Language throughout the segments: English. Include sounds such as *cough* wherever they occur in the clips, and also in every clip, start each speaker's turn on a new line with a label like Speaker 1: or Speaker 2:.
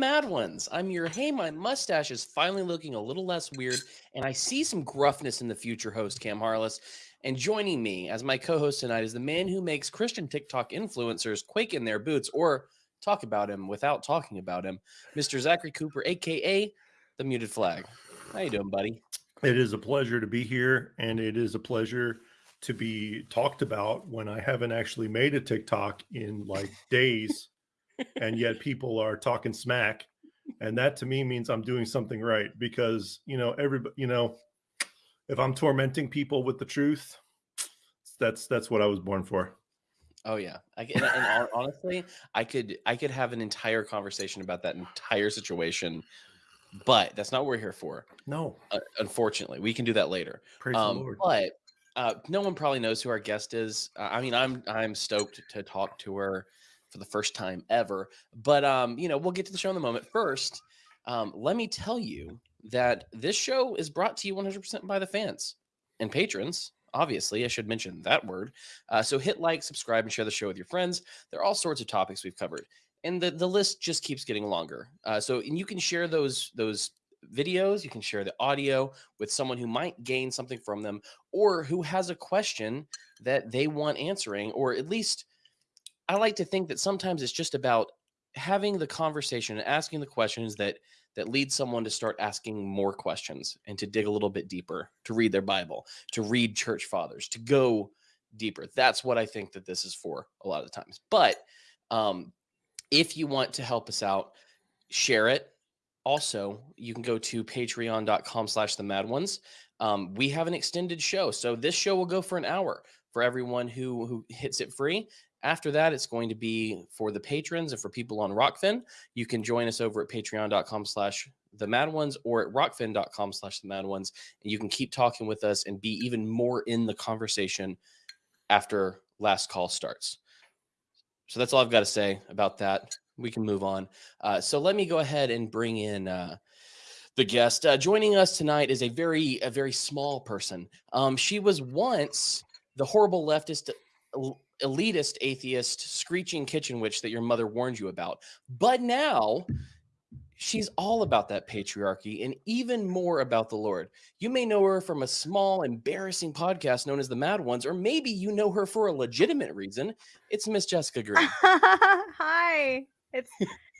Speaker 1: Mad Ones. I'm your hey, my mustache is finally looking a little less weird, and I see some gruffness in the future host, Cam Harless. And joining me as my co-host tonight is the man who makes Christian TikTok influencers quake in their boots or talk about him without talking about him, Mr. Zachary Cooper, aka the Muted Flag. How you doing, buddy?
Speaker 2: It is a pleasure to be here, and it is a pleasure to be talked about when I haven't actually made a TikTok in like days and yet people are talking smack and that to me means i'm doing something right because you know everybody you know if i'm tormenting people with the truth that's that's what i was born for.
Speaker 1: Oh yeah. I, and, and honestly i could i could have an entire conversation about that entire situation but that's not what we're here for
Speaker 2: no.
Speaker 1: uh, unfortunately. We can do that later.
Speaker 2: Praise um, the Lord.
Speaker 1: but uh, no one probably knows who our guest is. Uh, I mean, I'm I'm stoked to talk to her for the first time ever. But um, you know, we'll get to the show in a moment. First, um, let me tell you that this show is brought to you 100% by the fans and patrons. Obviously, I should mention that word. Uh, so hit like, subscribe, and share the show with your friends. There are all sorts of topics we've covered, and the the list just keeps getting longer. Uh, so and you can share those those videos, you can share the audio with someone who might gain something from them, or who has a question that they want answering, or at least I like to think that sometimes it's just about having the conversation and asking the questions that that lead someone to start asking more questions and to dig a little bit deeper, to read their Bible, to read church fathers, to go deeper. That's what I think that this is for a lot of the times. But um, if you want to help us out, share it. Also, you can go to patreon.com slash the mad ones. Um, we have an extended show. So this show will go for an hour for everyone who who hits it free. After that, it's going to be for the patrons and for people on Rokfin. You can join us over at patreon.com slash the mad ones or at rokfin.com slash the mad ones. And you can keep talking with us and be even more in the conversation after last call starts. So that's all I've got to say about that. We can move on. Uh, so let me go ahead and bring in uh, the guest. Uh, joining us tonight is a very, a very small person. Um, she was once the horrible leftist elitist atheist screeching kitchen witch that your mother warned you about. But now she's all about that patriarchy and even more about the Lord. You may know her from a small, embarrassing podcast known as The Mad Ones, or maybe you know her for a legitimate reason. It's Miss Jessica Green. *laughs*
Speaker 3: Hi. It's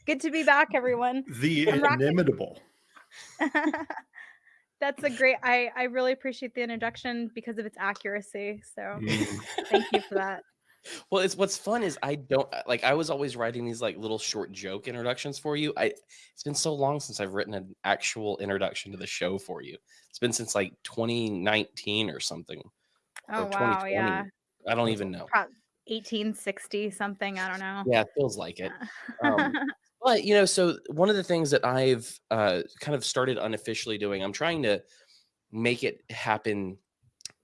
Speaker 3: good to be back, everyone. *laughs*
Speaker 2: The inimitable. *laughs*
Speaker 3: That's a great I I really appreciate the introduction because of its accuracy. So mm. thank you for that.
Speaker 1: Well, it's what's fun is I don't uh, like I was always writing these like little short joke introductions for you. I it's been so long since I've written an actual introduction to the show for you. It's been since like 2019 or something.
Speaker 3: Oh or wow, yeah.
Speaker 1: I don't even know.
Speaker 3: 1860 something, I don't know.
Speaker 1: Yeah, it feels like it. Um, *laughs* but you know, so one of the things that I've uh, kind of started unofficially doing, I'm trying to make it happen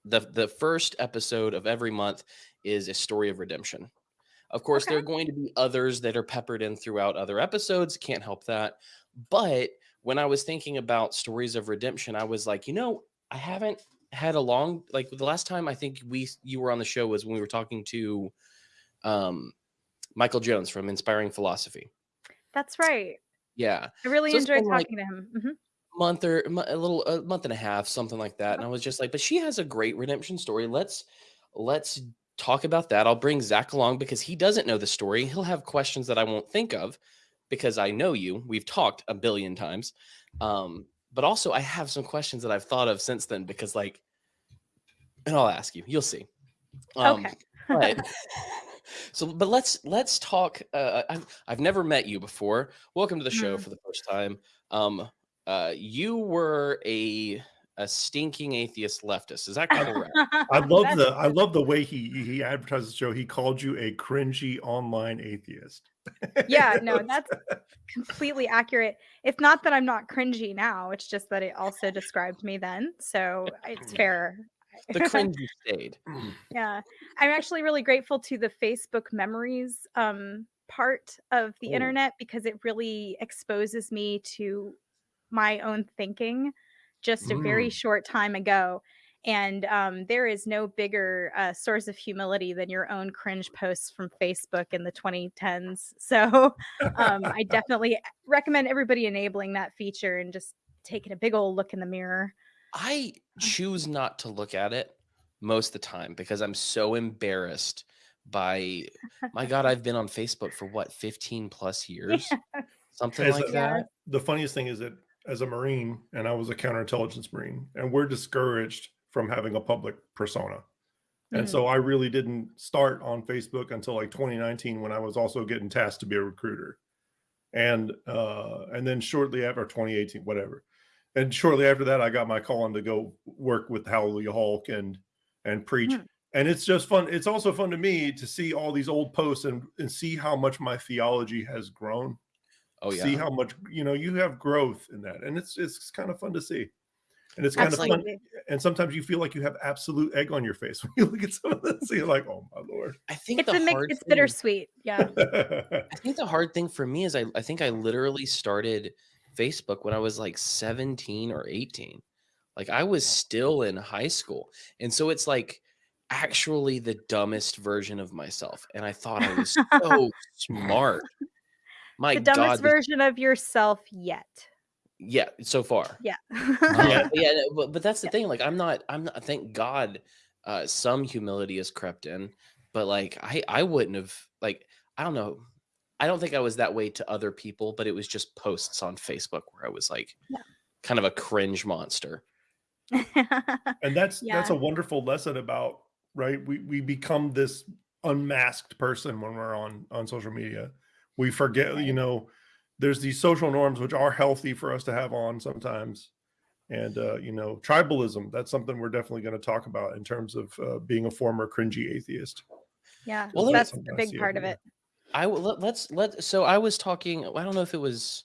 Speaker 1: the the first episode of every month is a story of redemption. Of course, okay. there are going to be others that are peppered in throughout other episodes. Can't help that. But when I was thinking about stories of redemption, I was like, you know, I haven't had a long like the last time I think we you were on the show was when we were talking to um Michael Jones from Inspiring Philosophy.
Speaker 3: That's right.
Speaker 1: Yeah.
Speaker 3: I really so enjoyed talking like, to him. Mm-hmm
Speaker 1: month or a little a month and a half something like that and i was just like but she has a great redemption story let's let's talk about that. I'll bring Zach along because he doesn't know the story. He'll have questions that I won't think of because I know you. We've talked a billion times. Um, but also I have some questions that I've thought of since then because like, and I'll ask you, you'll see.
Speaker 3: Um, okay.
Speaker 1: but, *laughs* so, but let's, let's talk. Uh, I've, I've never met you before. Welcome to the show mm. for the first time. Um, uh, you were a, a stinking atheist leftist. Is that kind *laughs* correct?
Speaker 2: I *laughs* love the I love the way he he advertised the show. He called you a cringy online atheist.
Speaker 3: yeah, no, *laughs* that's completely accurate. It's not that I'm not cringy now. It's just that it also described me then. So it's fair.
Speaker 1: The cringy stayed. *clears throat*
Speaker 3: yeah, I'm actually really grateful to the Facebook memories um, part of the oh. internet because it really exposes me to my own thinking just a very mm. short time ago. And um, there is no bigger uh, source of humility than your own cringe posts from Facebook in the 2010s. *laughs* So um, I *laughs* definitely recommend everybody enabling that feature and just taking a big old look in the mirror.
Speaker 1: I choose not to look at it most of the time because I'm so embarrassed by *laughs* my god i've been on facebook for what 15 plus years
Speaker 3: Yeah.
Speaker 1: something
Speaker 2: As
Speaker 1: like
Speaker 2: a-
Speaker 1: that
Speaker 2: the funniest thing is that as a Marine, and I was a counterintelligence Marine, and we're discouraged from having a public persona. And
Speaker 3: Mhm.
Speaker 2: so I really didn't start on Facebook until like 2019 when I was also getting tasked to be a recruiter. And uh and then shortly after 2018, whatever. And shortly after that, I got my call on to go work with Hallelujah Hulk and and preach.
Speaker 3: Hmm.
Speaker 2: And it's just fun. It's also fun to me to see all these old posts and, and see how much my theology has grown
Speaker 1: oh yeah
Speaker 2: see how much you know you have growth in that and it's it's kind of fun to see and it's kind of fun and sometimes you feel like you have absolute egg on your face *laughs* when you look at some of this you're like oh my lord
Speaker 1: i think
Speaker 3: It's
Speaker 1: the
Speaker 3: a mix.
Speaker 1: hard
Speaker 3: It's
Speaker 1: thing-
Speaker 3: bittersweet. Yeah.
Speaker 1: i think the hard thing for me is I, I think i literally started facebook when i was like 17 or 18 like i was still in high school and so it's like actually the dumbest version of myself and i thought i was *laughs* so smart my
Speaker 3: the dumbest
Speaker 1: god this-
Speaker 3: version of yourself yet.
Speaker 1: yeah so far
Speaker 3: Yeah. *laughs*
Speaker 1: yeah, yeah, but, but that's the
Speaker 3: Yeah.
Speaker 1: thing. Like, I'm not, I'm not. Thank God, uh, some humility has crept in. But like, I, I wouldn't have. Like, I don't know. I don't think I was that way to other people, but it was just posts on Facebook where I was like,
Speaker 3: Yeah.
Speaker 1: kind of a cringe monster. *laughs*
Speaker 2: and that's that's a wonderful lesson about right we we become this unmasked person when we're on on social media we forget you know there's these social norms which are healthy for us to have on sometimes and uh you know tribalism that's something we're definitely going to talk about in terms of uh, being a former cringy atheist
Speaker 3: yeah.
Speaker 1: Well,
Speaker 3: that's a big part of it.
Speaker 1: I will let, let's let. So I was talking. I don't know if it was.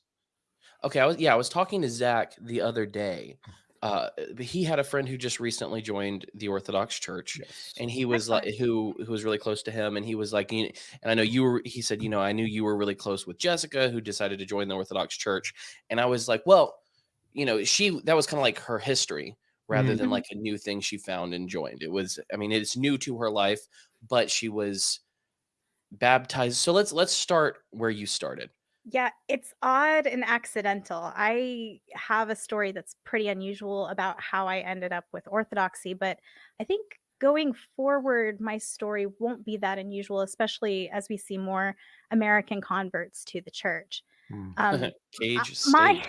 Speaker 1: Okay, I was yeah. I was talking to Zach the other day. Uh, he had a friend who just recently joined the Orthodox Church,
Speaker 2: yes.
Speaker 1: and he was like who who was really close to him and he was like you and i know you were he said you know i knew you were really close with jessica who decided to join the orthodox church and i was like well you know she that was kind of like her history rather than
Speaker 3: Mhm.
Speaker 1: like a new thing she found and joined it was i mean it's new to her life but she was baptized so let's let's start where you started
Speaker 3: Yeah, it's odd and accidental. I have a story that's pretty unusual about how I ended up with Orthodoxy, but I think going forward, my story won't be that unusual, especially as we see more American converts to the church.
Speaker 2: Mm.
Speaker 3: Um, *laughs*
Speaker 1: cage
Speaker 3: uh, my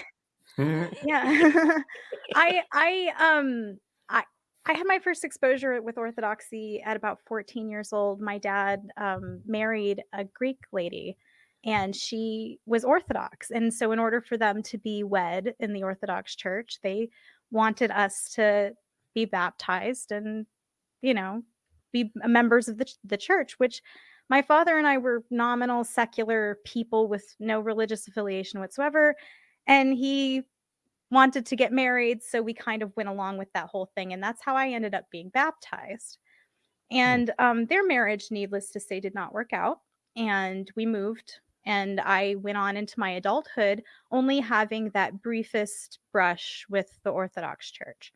Speaker 3: *laughs* yeah *laughs* i i um i i had my first exposure with orthodoxy at about 14 years old my dad um married a greek lady and she was orthodox and so in order for them to be wed in the orthodox church they wanted us to be baptized and you know be members of the, the church which my father and i were nominal secular people with no religious affiliation whatsoever and he wanted to get married so we kind of went along with that whole thing and that's how i ended up being baptized. And um, their marriage needless to say did not work out and we moved and i went on into my adulthood only having that briefest brush with the orthodox church.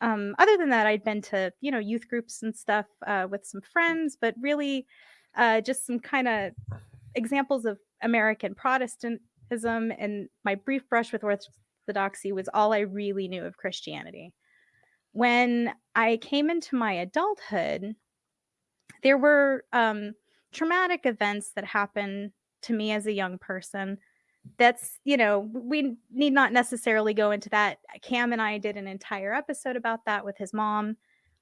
Speaker 3: Um, other than that i'd been to you know youth groups and stuff uh, with some friends but really uh, just some kind of examples of american protestantism and my brief brush with orthodoxy was all i really knew of christianity. When i came into my adulthood there were um, traumatic events that happened to me as a young person. That's you know we need not necessarily go into that. Cam and i did an entire episode about that with his mom.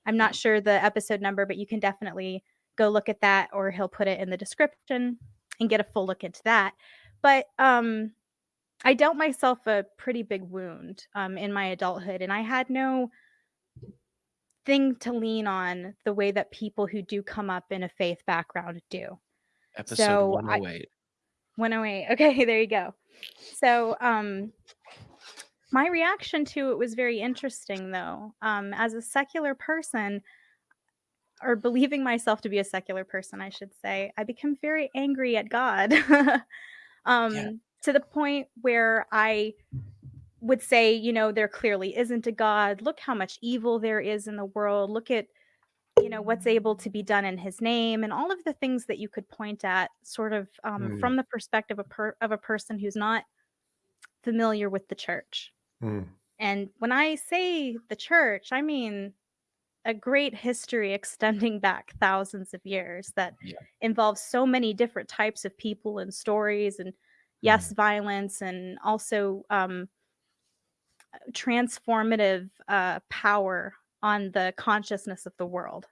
Speaker 3: I'm not sure the episode number but you can definitely go look at that or he'll put it in the description and get a full look into that. But um i dealt myself a pretty big wound um, in my adulthood and i had no thing to lean on the way that people who do come up in a faith background do.
Speaker 1: Episode
Speaker 3: So, I-
Speaker 1: 108
Speaker 3: 108 *laughs* okay there you go. So um my reaction to it was very interesting though. Um as a secular person or believing myself to be a secular person i should say i become very angry at god. *laughs* Um to the point where i would say, you know, there clearly isn't a God. Look how much evil there is in the world. Look at, you know, what's able to be done in his name and all of the things that you could point at sort of um,
Speaker 2: Mm.
Speaker 3: from the perspective of, per- of a person who's not familiar with the church.
Speaker 2: Mm.
Speaker 3: And when I say the church, I mean a great history extending back thousands of years that
Speaker 1: Yeah.
Speaker 3: involves so many different types of people and stories and yes violence and also um, transformative uh, power on the consciousness of the world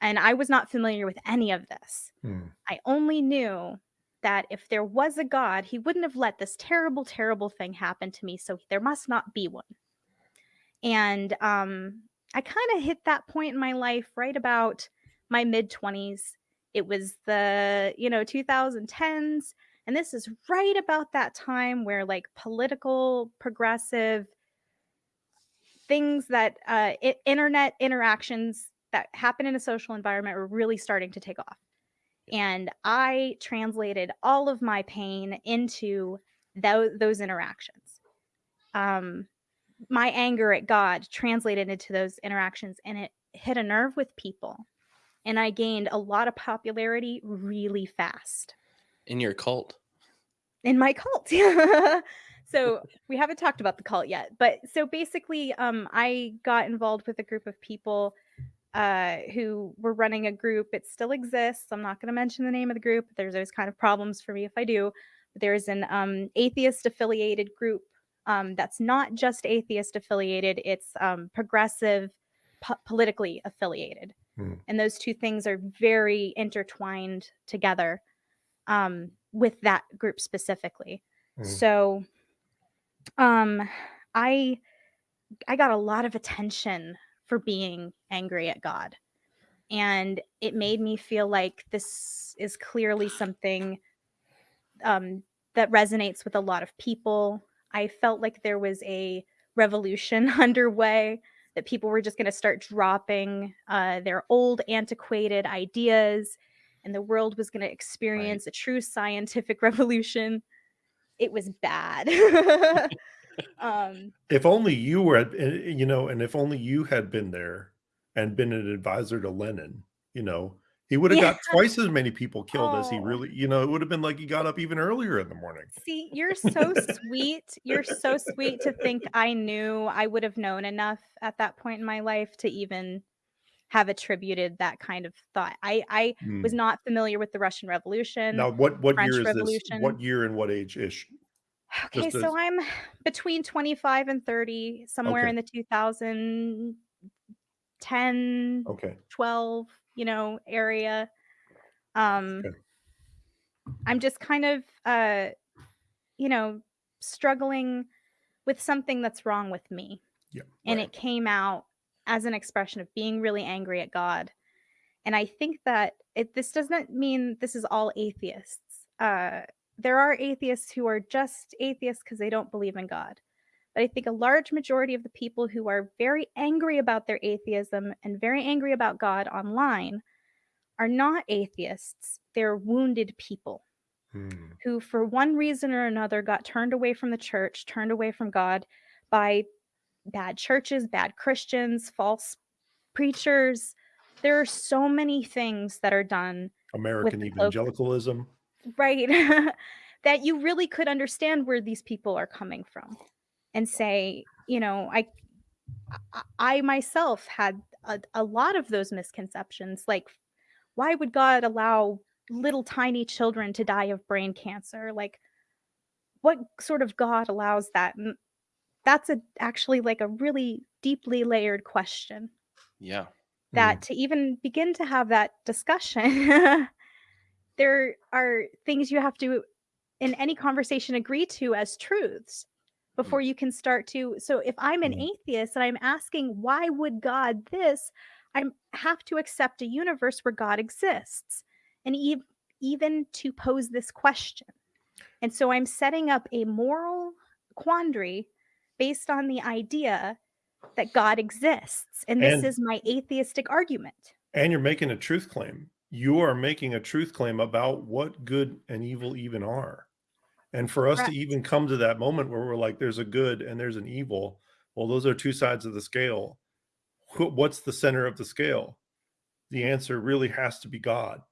Speaker 3: and i was not familiar with any of this
Speaker 2: Mm.
Speaker 3: i only knew that if there was a god he wouldn't have let this terrible terrible thing happen to me so there must not be one and um, I kind of hit that point in my life right about my mid 20s. It was the, you know, 2010s. And this is right about that time where like political, progressive things that uh, internet interactions that happen in a social environment were really starting to take off. And I translated all of my pain into tho- those interactions. Um, my anger at God translated into those interactions and it hit a nerve with people. And I gained a lot of popularity really fast
Speaker 1: In your cult.
Speaker 3: in my cult. *laughs* so we haven't talked about the cult yet. But so basically, um, I got involved with a group of people uh, who were running a group. It still exists. I'm not going to mention the name of the group. There's those kind of problems for me if I do. But there's an um, atheist affiliated group um, that's not just atheist affiliated, it's um, progressive, po- politically affiliated.
Speaker 2: Hmm.
Speaker 3: And those two things are very intertwined together um, with that group specifically.
Speaker 2: Mm.
Speaker 3: So um, I I got a lot of attention for being angry at God. And it made me feel like this is clearly something um, that resonates with a lot of people. I felt like there was a revolution *laughs* underway, that people were just going to start dropping uh, their old, antiquated ideas, and the world was going to experience a true scientific *laughs* revolution. It was bad. *laughs* um,
Speaker 2: If only you were, eh, you know, and if only you had been there and been an advisor to Lenin, you know, he would have
Speaker 3: Yeah.
Speaker 2: got twice as many people killed as he
Speaker 3: Oh.
Speaker 2: really, you know, it would have been like he got up even earlier in the morning.
Speaker 3: See, you're so *laughs* sweet. You're so sweet to think I knew I would have known enough at that point in my life to even have attributed that kind of thought. I I was
Speaker 2: Mm.
Speaker 3: not familiar with the Russian Revolution.
Speaker 2: Now, what what
Speaker 3: French
Speaker 2: year is this? What year and what age ish?
Speaker 3: Okay,
Speaker 2: just
Speaker 3: so
Speaker 2: as-
Speaker 3: I'm between 25 and 30, somewhere
Speaker 2: Okay.
Speaker 3: in the 2010,
Speaker 2: Okay.
Speaker 3: 12, you know, area. Um
Speaker 2: Okay.
Speaker 3: I'm just kind of uh you know, struggling with something that's wrong with me.
Speaker 2: Yeah.
Speaker 3: And
Speaker 2: right.
Speaker 3: it came out as an expression of being really angry at God. And I think that it this doesn't mean this is all atheists. Uh there are atheists who are just atheists because they don't believe in God. But I think a large majority of the people who are very angry about their atheism and very angry about God online are not atheists. They're wounded people
Speaker 2: Mm.
Speaker 3: who, for one reason or another, got turned away from the church, turned away from God by bad churches, bad Christians, false preachers. There are so many things that are done
Speaker 2: American evangelicalism.
Speaker 3: right *laughs* that you really could understand where these people are coming from and say you know i i, I myself had a, a lot of those misconceptions like why would god allow little tiny children to die of brain cancer like what sort of god allows that and that's a actually like a really deeply layered question
Speaker 1: Yeah.
Speaker 3: that to even begin to have that discussion *laughs* there are things you have to in any conversation agree to as truths before you can start to so if i'm an
Speaker 2: Mm.
Speaker 3: atheist and i'm asking why would god this i have to accept a universe where god exists and ev- even to pose this question and so i'm setting up a moral quandary based on the idea that god exists and this
Speaker 2: And-
Speaker 3: is my atheistic argument
Speaker 2: And you're making a truth claim. You are making a truth claim about what good and evil even are. And for us to even come to that moment where we're like, there's a good and there's an evil. Well, those are two sides of the scale. What's the center of the scale? The answer really has to be God.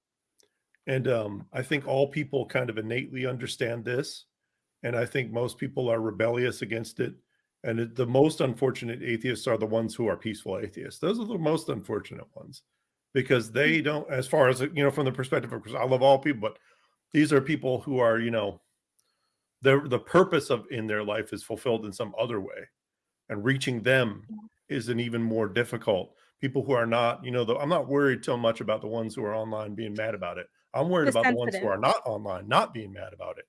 Speaker 2: And um, I think all people kind of innately understand this. And I think most people are rebellious against it. And it, the most unfortunate atheists are the ones who are peaceful atheists. Those are the most unfortunate ones because they mm-hmm. don't, as far as, you know, from the perspective of, because I love all people, but these are people who are, you know, the, the purpose of in their life is fulfilled in some other way. And reaching them is an even more difficult. People who are not, you know, the, I'm not worried so much about the ones who are online being mad about it. I'm worried
Speaker 3: The
Speaker 2: about the ones who are not online, not being mad about it.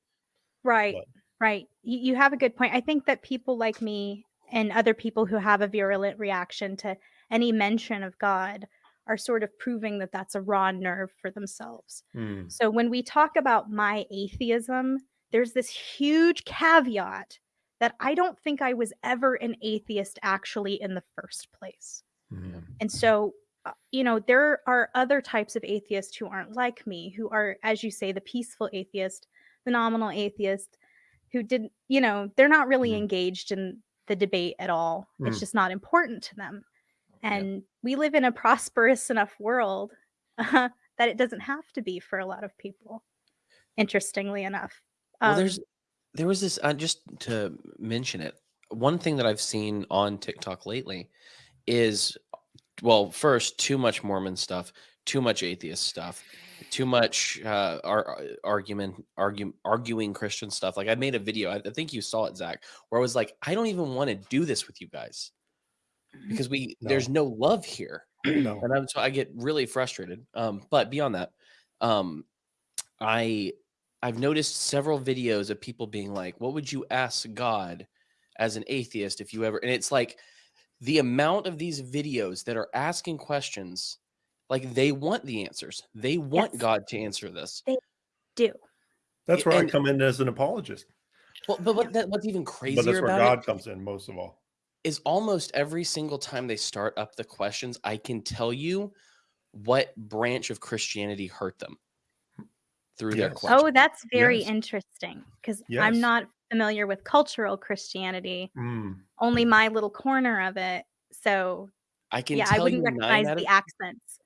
Speaker 3: Right.
Speaker 2: But-
Speaker 3: Right. You, you have a good point. I think that people like me and other people who have a virulent reaction to any mention of God are sort of proving that that's a raw nerve for themselves.
Speaker 2: Hmm.
Speaker 3: So when we talk about my atheism, there's this huge caveat that I don't think I was ever an atheist actually in the first place.
Speaker 2: Hmm.
Speaker 3: And so, uh, you know, there are other types of atheists who aren't like me, who are, as you say, the peaceful atheist, the nominal atheist, who didn't, you know, they're not really
Speaker 2: Mm.
Speaker 3: engaged in the debate at all. It's
Speaker 2: Mm.
Speaker 3: just not important to them.
Speaker 1: Yeah.
Speaker 3: And we live in a prosperous enough world uh, that it doesn't have to be for a lot of people, interestingly enough.
Speaker 1: Well,
Speaker 3: Um,
Speaker 1: there's there was this uh, just to mention it. One thing that I've seen on TikTok lately is, well, first too much Mormon stuff, too much atheist stuff, too much uh, ar- argument, argue, arguing Christian stuff. Like I made a video, I, think you saw it, Zach, where I was like, I don't even want to do this with you guys because we there's no love here
Speaker 2: No.
Speaker 1: and I'm, so I get really frustrated. Um, but beyond that, um, I I've noticed several videos of people being like, "What would you ask God as an atheist if you ever?" And it's like the amount of these videos that are asking questions, like they want the answers. They want
Speaker 3: Yes.
Speaker 1: God to answer this.
Speaker 3: They do.
Speaker 2: That's where
Speaker 1: and-
Speaker 2: I come in as an apologist.
Speaker 1: Well, but what that, what's even crazier
Speaker 2: But
Speaker 1: crazier
Speaker 2: that's where
Speaker 1: about
Speaker 2: God
Speaker 1: it
Speaker 2: comes in most of all.
Speaker 1: is almost every single time they start up the questions, I can tell you what branch of Christianity hurt them through their questions.
Speaker 3: Oh, that's very
Speaker 2: Yes.
Speaker 3: interesting because
Speaker 2: Yes.
Speaker 3: I'm not familiar with cultural Christianity,
Speaker 2: Mm.
Speaker 3: only my little corner of it. So,
Speaker 1: I can
Speaker 3: yeah, I
Speaker 1: tell
Speaker 3: wouldn't
Speaker 1: you
Speaker 3: recognize the
Speaker 1: of,
Speaker 3: accents.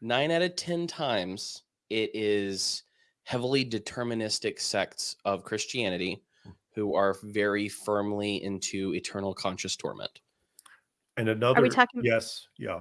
Speaker 1: Nine out of 10 times it is heavily deterministic sects of Christianity hmm. who are very firmly into eternal conscious torment.
Speaker 2: And another, are we
Speaker 3: talking-
Speaker 2: yes, yeah.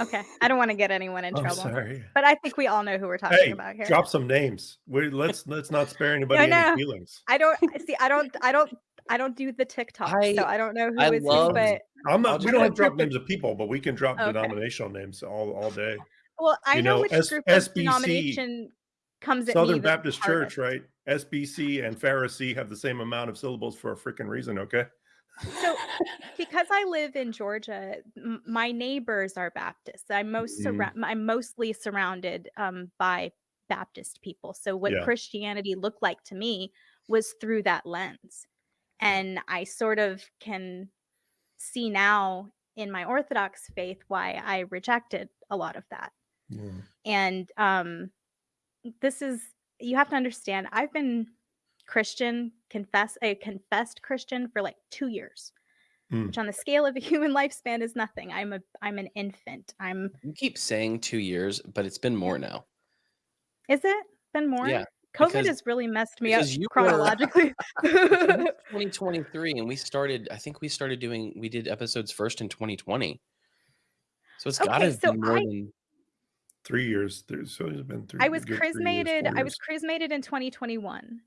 Speaker 3: Okay, I don't want to get anyone in *laughs*
Speaker 2: I'm
Speaker 3: trouble,
Speaker 2: sorry.
Speaker 3: but I think we all know who we're talking
Speaker 2: Hey,
Speaker 3: about here.
Speaker 2: drop some names. We let's let's not spare *laughs* anybody
Speaker 3: I
Speaker 2: any feelings.
Speaker 3: I don't see. I don't. I don't. I don't do the TikTok,
Speaker 1: I-
Speaker 3: so I don't know who
Speaker 1: I
Speaker 3: is
Speaker 1: love-
Speaker 3: who. But
Speaker 2: I'm not. We don't have to drop names of people, but we can drop
Speaker 3: Okay.
Speaker 2: denominational names all all day.
Speaker 3: well, I
Speaker 2: You
Speaker 3: know,
Speaker 2: know,
Speaker 3: which
Speaker 2: S-
Speaker 3: group
Speaker 2: SBC,
Speaker 3: denomination comes at
Speaker 2: Southern
Speaker 3: the
Speaker 2: Baptist Church,
Speaker 3: hardest.
Speaker 2: right? SBC and Pharisee have the same amount of syllables for a freaking reason. Okay.
Speaker 3: So, *laughs* because I live in Georgia, m- my neighbors are Baptists. I'm most surra- I'm mostly surrounded um, by Baptist people. So, what
Speaker 2: Yeah.
Speaker 3: Christianity looked like to me was through that lens, and I sort of can see now in my Orthodox faith why I rejected a lot of that.
Speaker 2: Mm.
Speaker 3: And um, this is you have to understand. I've been Christian, confess a confessed Christian for like two years
Speaker 2: Mm.
Speaker 3: which on the scale of a *laughs* human lifespan is nothing. I'm a I'm an infant. I'm
Speaker 1: You keep saying two years, but it's been more now.
Speaker 3: is it been more?
Speaker 1: Yeah,
Speaker 3: COVID
Speaker 1: because-
Speaker 3: has really messed me up
Speaker 1: because you were-
Speaker 3: chronologically. *laughs* *laughs*
Speaker 1: 2023, and we started, I think we started doing, we did episodes first in 2020. So it's got to
Speaker 3: Okay,
Speaker 1: have
Speaker 3: so
Speaker 1: been more
Speaker 3: I-
Speaker 1: than,
Speaker 2: Three years. There's so it's been three.
Speaker 3: I was
Speaker 2: good three years,
Speaker 3: chrismated.
Speaker 2: four
Speaker 3: I was
Speaker 2: years.
Speaker 3: chrismated in 2021.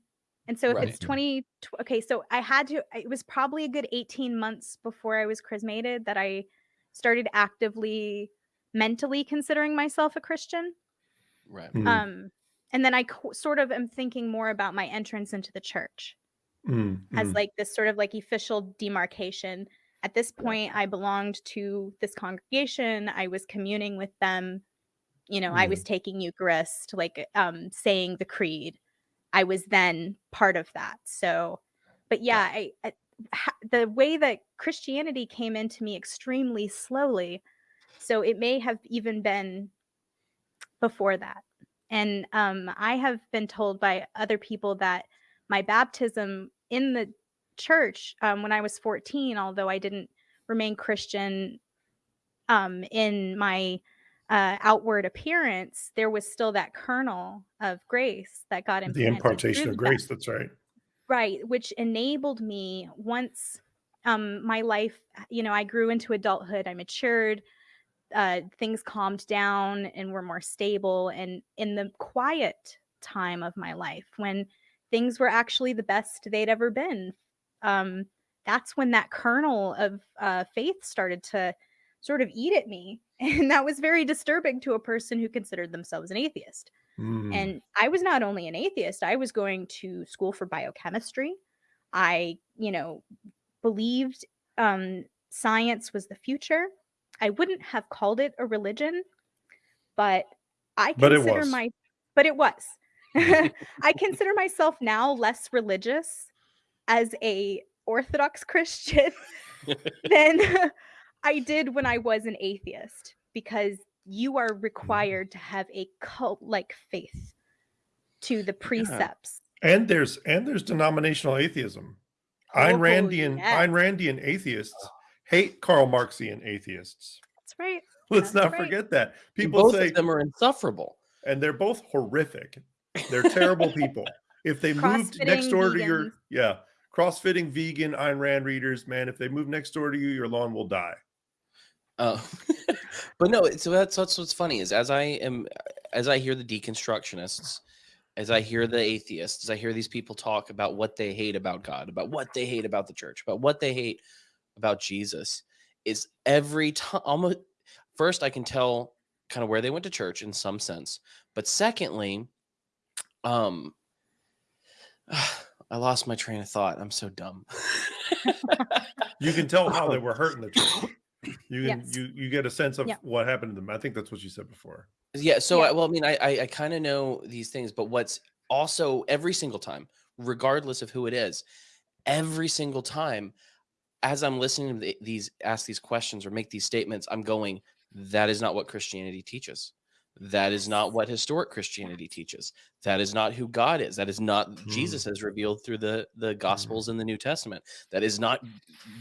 Speaker 3: And so if
Speaker 1: Right.
Speaker 3: it's 20 tw- okay, so I had to it was probably a good 18 months before I was chrismated that I started actively mentally considering myself a Christian.
Speaker 1: right.
Speaker 2: Mm,
Speaker 3: Um and then I sort of am thinking more about my entrance into the church.
Speaker 2: mm,
Speaker 3: as
Speaker 2: mm.
Speaker 3: like this sort of like official demarcation. At this point, I belonged to this congregation. I was communing with them. You know, I was taking Eucharist, like um saying the creed. I was then part of that. So, but yeah, I, I the way that Christianity came into me extremely slowly. So it may have even been before that. And um, I have been told by other people that my baptism in the church um, when I was 14, although I didn't remain Christian um, in my uh, outward appearance, there was still that kernel of grace that God
Speaker 2: The impartation of grace. That's right.
Speaker 3: right which enabled me once um my life you know i grew into adulthood i matured uh things calmed down and were more stable and in the quiet time of my life when things were actually the best they'd ever been um that's when that kernel of uh faith started to sort of eat at me *laughs* and that was very disturbing to a person who considered themselves an atheist
Speaker 2: Mm.
Speaker 3: and I was not only an atheist, I was going to school for biochemistry. I, you know, believed um, science was the future. I wouldn't have called it a religion, but I
Speaker 2: But it
Speaker 3: consider
Speaker 2: was.
Speaker 3: my, but it was. *laughs* I consider myself now less religious as a Orthodox *laughs* Christian than *laughs* I did when I was an atheist because you are required to have a cult like faith to the precepts.
Speaker 2: and there's and there's denominational atheism. Ayn
Speaker 3: Oh,
Speaker 2: Randian
Speaker 3: yes.
Speaker 2: Ayn Randian atheists hate Karl Marxian atheists.
Speaker 3: That's right.
Speaker 2: Let's
Speaker 3: That's
Speaker 2: not
Speaker 3: right.
Speaker 2: forget that.
Speaker 1: And
Speaker 2: People
Speaker 1: both
Speaker 2: say,
Speaker 1: of them are insufferable.
Speaker 2: and they're both horrific. They're terrible *laughs* people. If they moved next
Speaker 3: Crossfitting
Speaker 2: door to your, yeah, crossfitting vegan Ayn Rand readers, man, if they move next door to you, your lawn will die.
Speaker 1: Uh, *laughs* but no, so that's that's what's funny is as I am as I hear the deconstructionists, as I hear the atheists, as I hear these people talk about what they hate about God, about what they hate about the church, about what they hate about Jesus, is every time almost first I can tell kind of where they went to church in some sense, but secondly, um, *sighs* I lost my train of thought. I'm so dumb. *laughs*
Speaker 2: You can tell how they were hurting the church. *coughs* You can
Speaker 3: Yes.
Speaker 2: you you get a sense of
Speaker 3: Yeah.
Speaker 2: what happened to them. I think that's what you said before.
Speaker 1: Yeah. So,
Speaker 3: Yeah.
Speaker 1: I, well, I mean, I I, I kind of know these things, but what's also every single time, regardless of who it is, every single time, as I'm listening to these ask these questions or make these statements, I'm going, that is not what Christianity teaches. That is not what historic Christianity teaches. That is not who God is. That is not Jesus as revealed through the the Gospels in the New Testament. That is not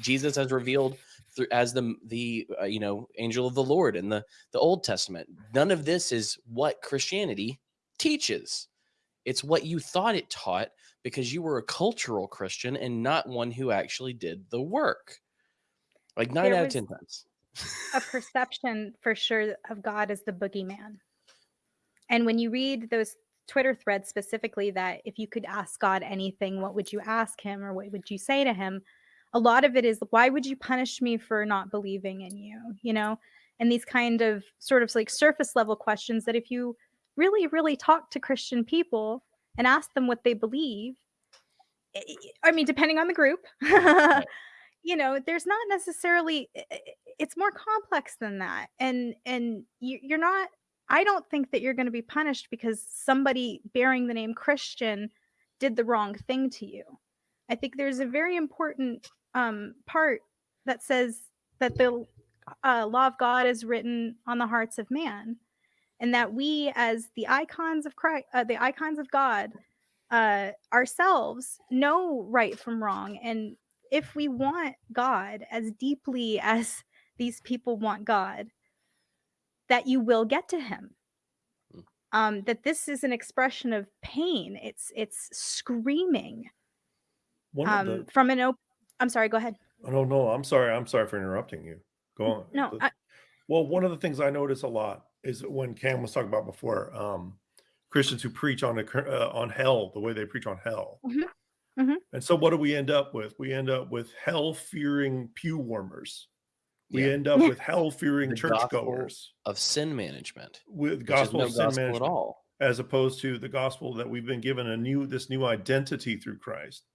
Speaker 1: Jesus as revealed through as the the uh, you know angel of the Lord in the the Old Testament. None of this is what Christianity teaches. It's what you thought it taught because you were a cultural Christian and not one who actually did the work. Like nine
Speaker 3: There
Speaker 1: out of ten times.
Speaker 3: a *laughs* perception for sure of God as the boogeyman. And when you read those Twitter threads specifically, that if you could ask God anything, what would you ask him or what would you say to him? A lot of it is, why would you punish me for not believing in you? You know, and these kind of sort of like surface level questions that if you really, really talk to Christian people and ask them what they believe, I- I mean, depending on the group, *laughs* you know there's not necessarily i- it's more complex than that and and you, you're not i don't think that you're going to be punished because somebody bearing the name christian did the wrong thing to you. I think there's a very important um, part that says that the uh, law of god is written on the hearts of man and that we as the icons of christ uh, the icons of god uh, ourselves know right from wrong and if we want God as deeply *laughs* as these people want God, that you will get to him.
Speaker 1: Mm.
Speaker 3: Um, that this is an expression of pain. It's it's screaming
Speaker 2: One of
Speaker 3: um,
Speaker 2: the
Speaker 3: from an open. I'm sorry. Go ahead.
Speaker 2: oh, no, no, I'm sorry. I'm sorry for interrupting you. Go on.
Speaker 3: No,
Speaker 2: The-
Speaker 3: I,
Speaker 2: Well, one of the things I notice a lot is when Cam was talking about before, um, Christians who preach on a, uh, on hell, the way they preach on hell.
Speaker 3: Mhm, mhm.
Speaker 2: And so, what do we end up with? We end up with hell fearing pew warmers. We
Speaker 1: Yeah.
Speaker 2: end up with *laughs* hell fearing churchgoers
Speaker 1: of sin management,
Speaker 2: with
Speaker 1: which
Speaker 2: gospel
Speaker 1: is
Speaker 2: of
Speaker 1: no
Speaker 2: sin
Speaker 1: gospel
Speaker 2: management,
Speaker 1: at all.
Speaker 2: as opposed to the gospel that we've been given a new this new identity through Christ,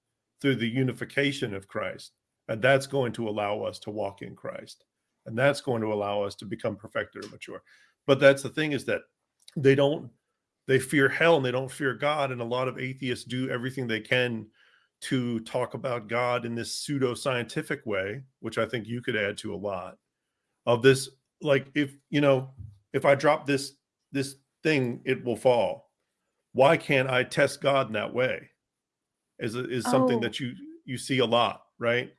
Speaker 2: through the unification of Christ, and that's going to allow us to walk in Christ, and that's going to allow us to become perfected or mature. But that's the thing is that they don't they fear hell and they don't fear God, and a lot of atheists do everything they can to talk about God in this pseudo scientific way, which I think you could add to a lot of this. Like if you know, if I drop this this thing, it will fall. Why can't I test God in that way? is is something
Speaker 3: Oh.
Speaker 2: that you you see a lot, right?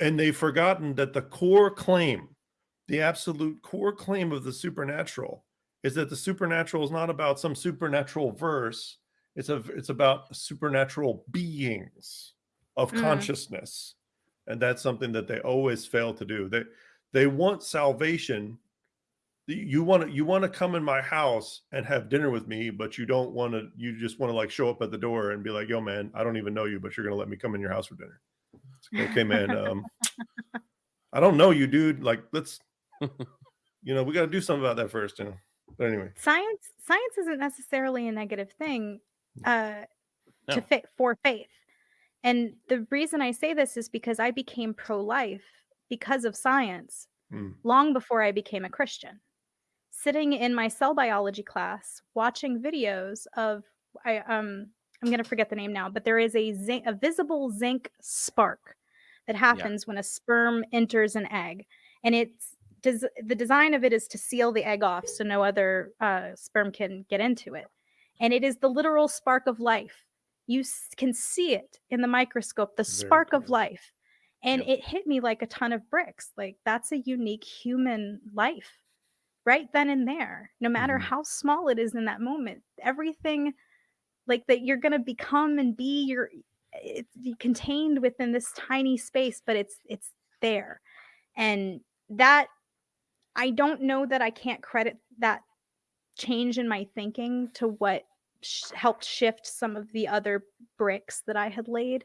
Speaker 2: And they've forgotten that the core claim, the absolute core claim of the supernatural is that the supernatural is not about some supernatural verse. It's a it's about supernatural beings of
Speaker 3: Mm.
Speaker 2: consciousness. And that's something that they always fail to do. They they want salvation. You want to you want to come in my house and have dinner with me, but you don't want to you just want to like show up at the door and be like, "Yo man, I don't even know you, but you're going to let me come in your house for dinner." It's okay, man. *laughs* Um I don't know you, dude. Like let's you know, we got to do something about that first, you know. But anyway,
Speaker 3: science science isn't necessarily a negative thing uh
Speaker 1: No.
Speaker 3: to fit for faith and the reason i say this is because i became pro-life because of science
Speaker 2: Mm.
Speaker 3: long before i became a christian sitting in my cell biology class watching videos of i um i'm going to forget the name now but there is a zinc a visible zinc spark that happens when a sperm enters an egg and it's does the design of it is to seal the egg off so no other uh, sperm can get into it. And it is the literal spark of life. You s- can see it in the microscope the
Speaker 2: Very
Speaker 3: spark of life. And
Speaker 2: Yep.
Speaker 3: it hit me like a ton of bricks like that's a unique human life right then and there no matter
Speaker 2: Mhm.
Speaker 3: how small it is in that moment. Everything like that you're going to become and be you're it's contained within this tiny space but it's it's there. And that i don't know that i can't credit that change in my thinking to what sh- helped shift some of the other bricks that i had laid.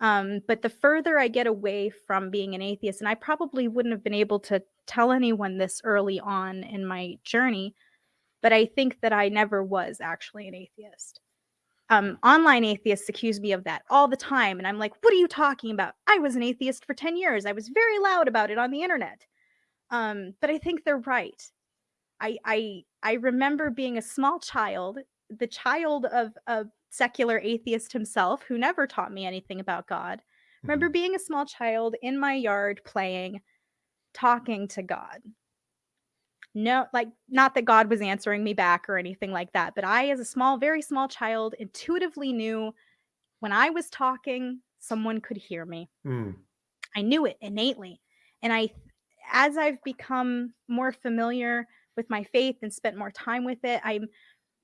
Speaker 3: Um, but the further i get away from being an atheist and i probably wouldn't have been able to tell anyone this early on in my journey but i think that i never was actually an atheist. Um, online atheists accuse me of that all the time and i'm like what are you talking about? I was an atheist for 10 years. I was very loud about it on the internet um, but i think they're right I, I i remember being a small child the child of a secular atheist himself who never taught me anything about god remember
Speaker 2: Mhm.
Speaker 3: being a small child in my yard playing talking to god no like not that god was answering me back or anything like that but i as a small very small child intuitively knew when i was talking someone could hear me
Speaker 2: Mm.
Speaker 3: i knew it innately and i as i've become more familiar with my faith and spent more time with it i'm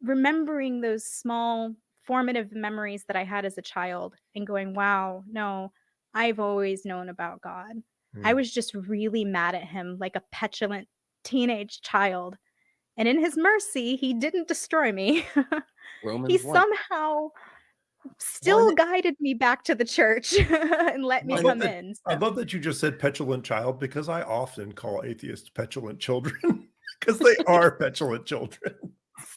Speaker 3: remembering those small formative memories that i had as a child and going wow no i've always known about god I
Speaker 2: Mm.
Speaker 3: was just really mad at him like a petulant teenage child. And in his mercy, he didn't destroy me. *laughs* He
Speaker 1: 1.
Speaker 3: somehow still guided me back to the church *laughs* and let me
Speaker 2: I
Speaker 3: come
Speaker 2: that-
Speaker 3: in.
Speaker 2: I love that you just said petulant child because I often call atheists petulant children *laughs* because they are *laughs* petulant children.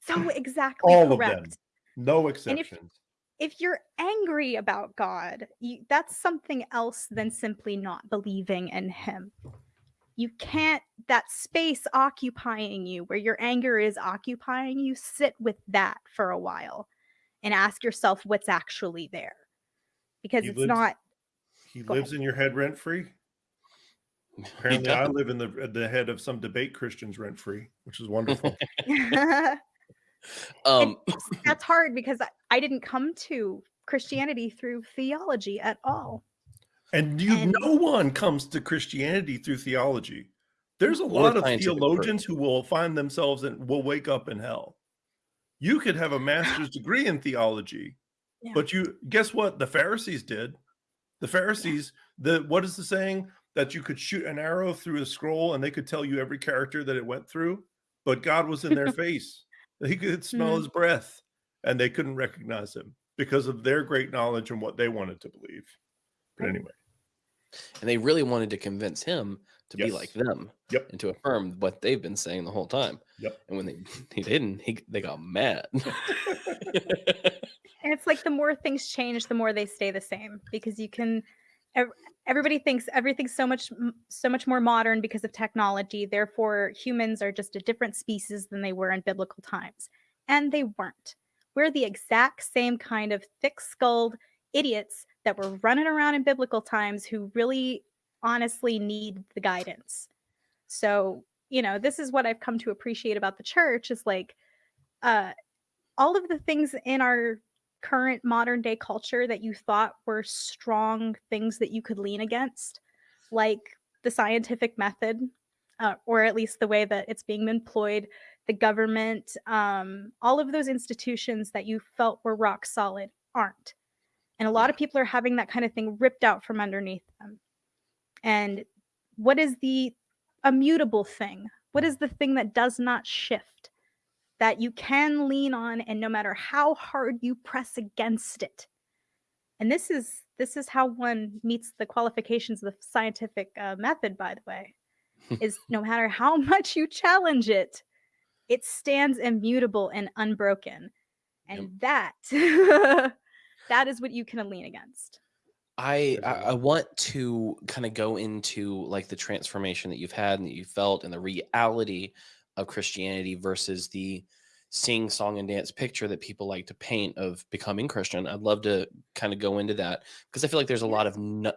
Speaker 3: so exactly
Speaker 2: All
Speaker 3: correct.
Speaker 2: of them, no
Speaker 3: if-
Speaker 2: exceptions.
Speaker 3: if you're angry about God, you, that's something else than simply not believing in Him. You can't, that space occupying you, where your anger is occupying you, sit with that for a while and ask yourself what's actually there. Because
Speaker 2: He
Speaker 3: it's
Speaker 2: lives-
Speaker 3: not,
Speaker 2: He
Speaker 3: Go
Speaker 2: lives in your head rent free. *laughs* Apparently, I live in the the head of some debate Christians rent free, which is wonderful. *laughs*
Speaker 1: Um, *laughs*
Speaker 3: that's hard because I, I didn't come to Christianity through theology at all.
Speaker 2: and you,
Speaker 3: And-
Speaker 2: no one comes to Christianity through theology. There's a lot of
Speaker 1: scientific proof.
Speaker 2: theologians who will find themselves and will wake up in hell. You could have a master's degree in theology,
Speaker 3: Yeah.
Speaker 2: but you guess what? The Pharisees did. The Pharisees, the what is the saying that you could shoot an arrow through a scroll and they could tell you every character that it went through, but God was in their *laughs* face. He could smell
Speaker 3: Mhm.
Speaker 2: his breath, and they couldn't recognize him because of their great knowledge and what they wanted to believe. But anyway,
Speaker 1: and they really wanted to convince him to be like them
Speaker 2: Yep.
Speaker 1: and to affirm what they've been saying the whole time.
Speaker 2: Yep.
Speaker 1: And when they *laughs* he didn't, he they got mad. *laughs*
Speaker 3: And it's like the more things change, the more they stay the same because you can. Everybody thinks everything's so much so much more modern because of technology. Therefore, humans are just a different species than they were in biblical times, and they weren't. We're the exact same kind of thick-skulled idiots that were running around in biblical times who really, honestly, need the guidance. So, you know, this is what I've come to appreciate about the church is like, uh, all of the things in our current modern day culture that you thought were strong things that you could lean against, like the scientific method, uh, or at least the way that it's being employed, the government, um, all of those institutions that you felt were rock solid aren't. And a lot of people are having that kind of thing ripped out from underneath them. And what is the immutable thing? What is the thing that does not shift? That you can lean on and no matter how hard you press against it. And this is this is how one meets the qualifications of the scientific uh, method by the way. is *laughs* no matter how much you challenge it, it stands immutable and unbroken. And that *laughs* that is what you can lean against.
Speaker 1: I,
Speaker 2: I a
Speaker 1: I I want to kind of go into like the transformation that you've had and that you felt and the reality of Christianity versus the sing song and dance picture that people like to paint of becoming Christian. I'd love to kind of go into that because I feel like there's a lot of no,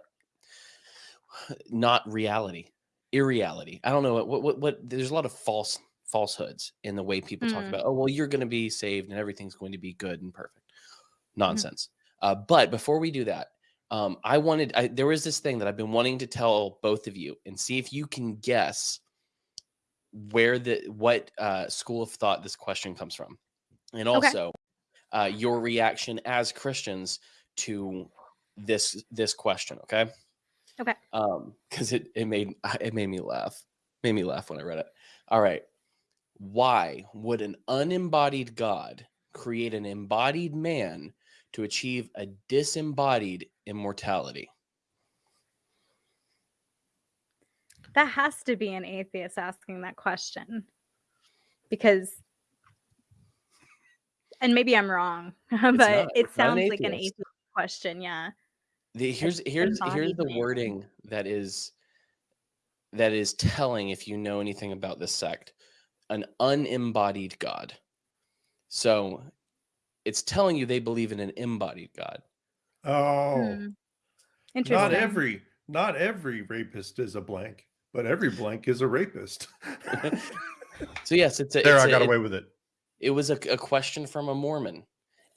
Speaker 1: *sighs* not reality, irreality. I don't know what, what what what there's a lot of false falsehoods in the way people talk
Speaker 3: Mm.
Speaker 1: about. Oh well, you're going to be saved and everything's going to be good and perfect.
Speaker 3: Mhm.
Speaker 1: Nonsense. Uh, but before we do that, um, I wanted I, there was this thing that I've been wanting to tell both of you and see if you can guess where the what uh, school of thought this question comes from, and
Speaker 3: Okay.
Speaker 1: also uh, your reaction as Christians to this this question. Okay.
Speaker 3: Okay.
Speaker 1: Um, because it it made *laughs* it made me laugh, made me laugh when I read it. All right. Why would an unembodied God create an embodied man to achieve a disembodied immortality?
Speaker 3: That has to be an atheist asking that question. Because and maybe I'm wrong, *laughs* but
Speaker 1: not.
Speaker 3: it
Speaker 1: not an
Speaker 3: sounds like an
Speaker 1: atheist.
Speaker 3: atheist question, yeah.
Speaker 1: The, here's here's here's the wording that is that is telling if you know anything about this sect an unembodied god so it's telling you they believe in an embodied god
Speaker 2: Oh,
Speaker 3: Hmm.
Speaker 2: not every not every rapist is a blank, but every blank is a rapist. *laughs*
Speaker 1: so yes it's a,
Speaker 2: there,
Speaker 1: it's
Speaker 2: I
Speaker 1: a-
Speaker 2: got
Speaker 1: it-
Speaker 2: away with it.
Speaker 1: it was a, a question from a mormon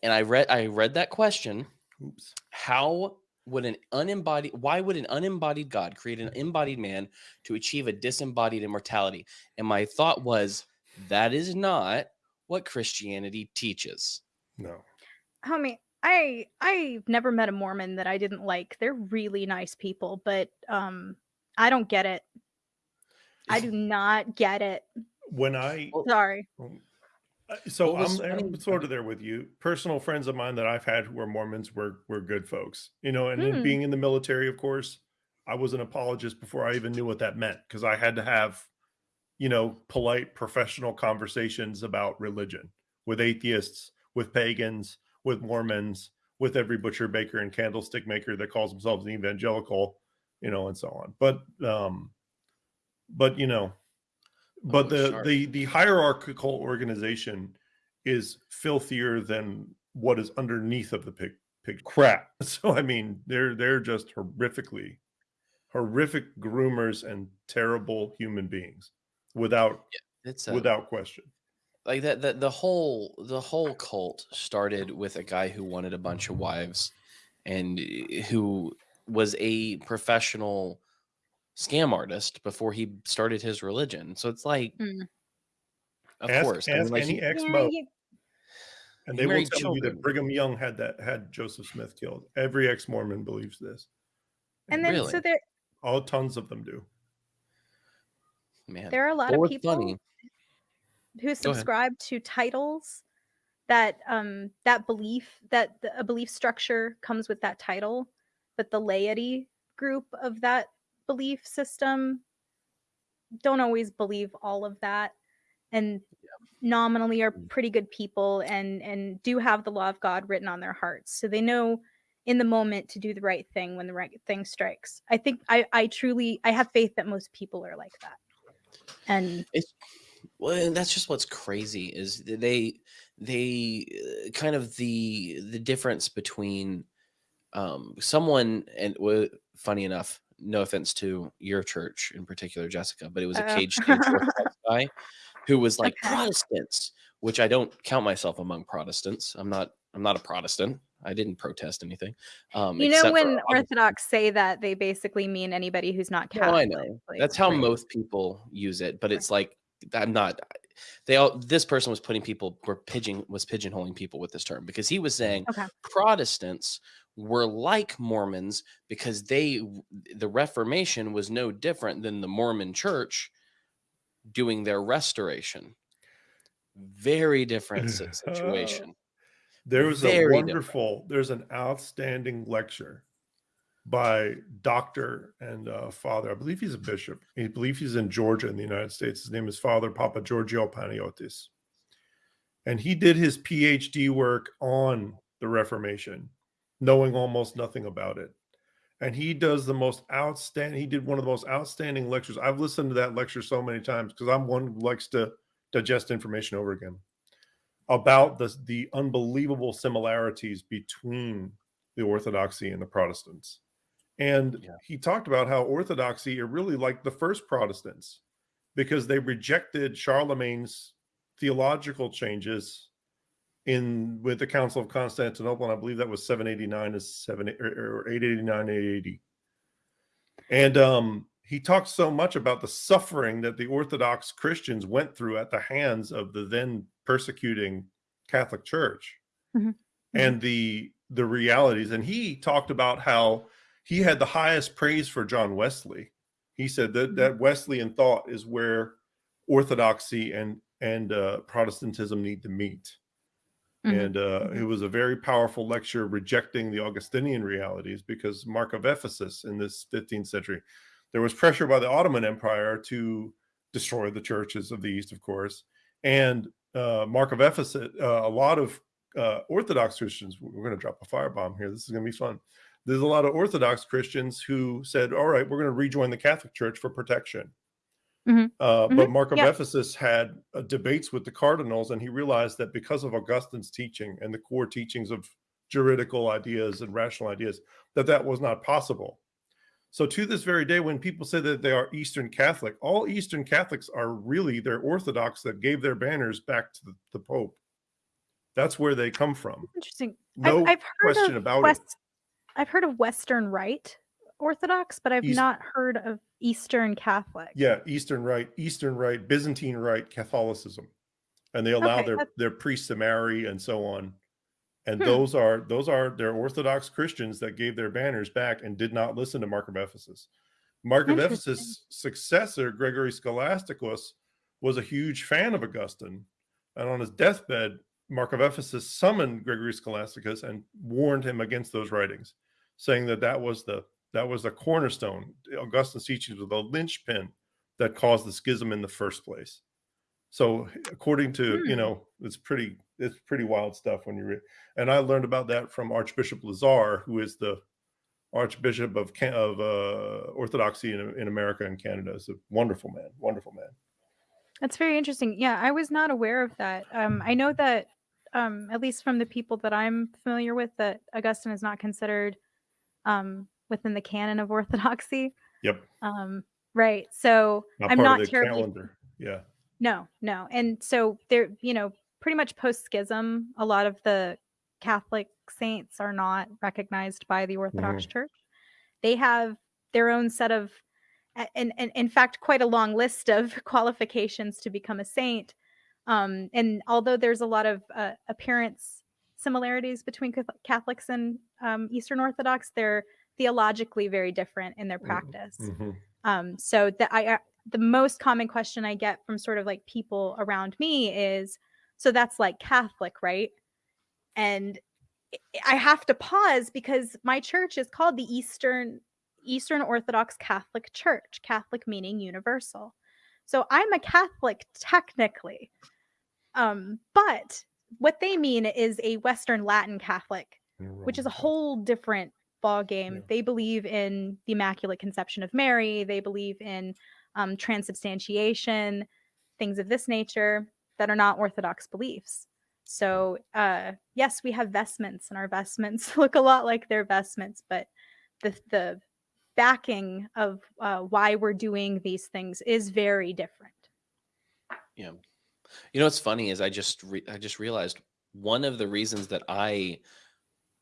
Speaker 1: and i read i read that question
Speaker 2: Oops.
Speaker 1: how would an unembodied why would an unembodied god create an embodied man to achieve a disembodied immortality and my thought was that is not what christianity teaches
Speaker 2: No.
Speaker 3: Homie, I I've never met a Mormon that I didn't like. They're really nice people, but um I don't get it. I do *laughs* not get it.
Speaker 2: When I
Speaker 3: Sorry.
Speaker 2: Um, uh, So I'm, I'm sort of there with you. Personal friends of mine that I've had who were Mormons were were good folks, you know. And then
Speaker 3: Hmm.
Speaker 2: being in the military, of course, I was an apologist before I even knew what that meant because I had to have, you know, polite professional conversations about religion with atheists, with pagans, with Mormons, with every butcher, baker, and candlestick maker that calls themselves an evangelical, you know, and so on. But um, but you know, but
Speaker 1: Oh,
Speaker 2: the
Speaker 1: sharp.
Speaker 2: the the hierarchical organization is filthier than what is underneath of the pig pig crap. *laughs* So I mean, they're they're just horrifically horrific groomers and terrible human beings without
Speaker 1: it's a,
Speaker 2: without question.
Speaker 1: Like that the, the whole the whole cult started with a guy who wanted a bunch of wives and eh, who was a professional scam artist before he started his religion so it's like
Speaker 3: Mm.
Speaker 1: of
Speaker 2: ask
Speaker 1: course I mean, like,
Speaker 2: any
Speaker 1: he-
Speaker 3: ex-mo
Speaker 2: and they will
Speaker 1: married
Speaker 2: tell you that. Brigham Young had that had Joseph Smith killed. Every ex Mormon believes this.
Speaker 3: and then
Speaker 1: Really?
Speaker 3: so there
Speaker 2: all tons of them do.
Speaker 1: man
Speaker 3: there are a lot
Speaker 1: But
Speaker 3: of people
Speaker 1: funny
Speaker 3: who subscribe to titles that um that belief that the, a belief structure comes with that title but the laity group of that belief system don't always believe all of that and nominally are
Speaker 1: Mm.
Speaker 3: pretty good people and and do have the law of god written on their hearts so they know in the moment to do the right thing when the right thing strikes. I think i i truly i have faith that most people are like that. And
Speaker 1: It's well, and that's just what's crazy is they they uh, kind of the the difference between um someone and well, funny enough, no offense to your church in particular, Jessica, but it was a
Speaker 3: Uh-oh.
Speaker 1: cage guy who was like
Speaker 3: Okay.
Speaker 1: Protestants, which I don't count myself among Protestants. I'm not I'm not a Protestant. I didn't protest anything. Um,
Speaker 3: You know, when Orthodox say that, they basically mean anybody who's not
Speaker 1: No, I know.
Speaker 3: like,
Speaker 1: That's how
Speaker 3: right.
Speaker 1: most people use it, but it's like I'm not. They all. This person was putting people were pigeon was pigeonholing people with this term because he was saying
Speaker 3: Okay.
Speaker 1: Protestants were like Mormons because they the Reformation was no different than the Mormon Church doing their restoration. Very different si- *laughs* situation.
Speaker 2: There was a
Speaker 1: Very different.
Speaker 2: wonderful, there's an outstanding lecture by doctor and uh, father. I believe he's a bishop. I believe he's in Georgia in the United States. His name is Father Papa Giorgio Panagiotis. And he did his PhD work on the Reformation, knowing almost nothing about it. And he does the most outstanding, he did one of the most outstanding lectures. I've listened to that lecture so many times because I'm one who likes to digest information over again about the, the unbelievable similarities between the Orthodoxy and the Protestants. And
Speaker 1: Yeah.
Speaker 2: he talked about how Orthodoxy are really like the first Protestants because they rejected Charlemagne's theological changes in with the Council of Constantinople, and I believe that was 789 to 7 or, or 889 880. And um, he talked so much about the suffering that the Orthodox Christians went through at the hands of the then persecuting Catholic Church
Speaker 3: Mhm.
Speaker 2: and the the realities. And he talked about how he had the highest praise for John Wesley. He said that that Wesleyan thought is where orthodoxy and and uh, Protestantism need to meet.
Speaker 3: Mhm.
Speaker 2: And uh, it was a very powerful lecture rejecting the Augustinian realities because Mark of Ephesus in this 15th century, there was pressure by the Ottoman Empire to destroy the churches of the East, of course. And uh, Mark of Ephesus, uh, a lot of uh, Orthodox Christians, we're going to drop a firebomb here. This is going to be fun. There's a lot of Orthodox Christians who said, all right, we're going to rejoin the Catholic Church for protection.
Speaker 3: Mhm.
Speaker 2: Uh, But
Speaker 3: Mhm.
Speaker 2: Mark of
Speaker 3: Yeah.
Speaker 2: Ephesus had uh, debates with the cardinals, and he realized that because of Augustine's teaching and the core teachings of juridical ideas and rational ideas, that that was not possible. So to this very day, when people say that they are Eastern Catholic, all Eastern Catholics are really they're Orthodox that gave their banners back to the, the Pope. That's where they come from.
Speaker 3: Interesting.
Speaker 2: No
Speaker 3: I've, I've heard
Speaker 2: question about it.
Speaker 3: West, I've heard of Western Rite Orthodox, but I've
Speaker 2: East-
Speaker 3: not heard of Eastern Catholic.
Speaker 2: Yeah, Eastern Rite, Eastern Rite, Byzantine Rite Catholicism, and they allow
Speaker 3: Okay,
Speaker 2: their
Speaker 3: that's-
Speaker 2: their priests to marry and so on. And
Speaker 3: Hmm.
Speaker 2: those are those are they're Orthodox Christians that gave their banners back and did not listen to Mark of Ephesus. Mark of Ephesus' successor, Gregory Scholasticus, was a huge fan of Augustine, and on his deathbed, Mark of Ephesus summoned Gregory Scholasticus and warned him against those writings, saying that that was the that was the cornerstone. Augustine's teachings were the linchpin that caused the schism in the first place. So, according to you
Speaker 3: Hmm.
Speaker 2: know, it's pretty it's pretty wild stuff when you read. And I learned about that from Archbishop Lazar, who is the Archbishop of of uh, Orthodoxy in, in America and Canada. Is a wonderful man, wonderful man.
Speaker 3: That's very interesting. Yeah, I was not aware of that. Um, I know that, um, at least from the people that I'm familiar with, that Augustine is not considered um, within the canon of Orthodoxy.
Speaker 2: Yep,
Speaker 3: Um, right. So
Speaker 2: not
Speaker 3: I'm not terribly
Speaker 2: calendar. Yeah,
Speaker 3: No, no. And so there, you know, pretty much post schism, a lot of the Catholic saints are not recognized by the Orthodox Church. They have their own set of, and, and in fact, quite a long list of *laughs* qualifications to become a saint. Um, and although there's a lot of uh, appearance similarities between Catholics and um, Eastern Orthodox, they're theologically very different in their
Speaker 2: Mm,
Speaker 3: practice.
Speaker 2: mhm.
Speaker 3: Um, so that I, I the most common question I get from sort of like people around me is, so that's like Catholic, right? And I- I have to pause because my church is called the Eastern Eastern Orthodox Catholic Church, Catholic meaning universal. So I'm a Catholic technically. Um, but what they mean is a Western Latin Catholic which is a whole different ball game.
Speaker 2: Yeah.
Speaker 3: They believe in the Immaculate Conception of Mary. They believe in um, transubstantiation, things of this nature that are not Orthodox beliefs. So, uh, yes, we have vestments, and our vestments *laughs* look a lot like their vestments, but the the backing of uh, why we're doing these things is very different.
Speaker 1: Yeah. You know what's funny is I just re- I just realized one of the reasons that I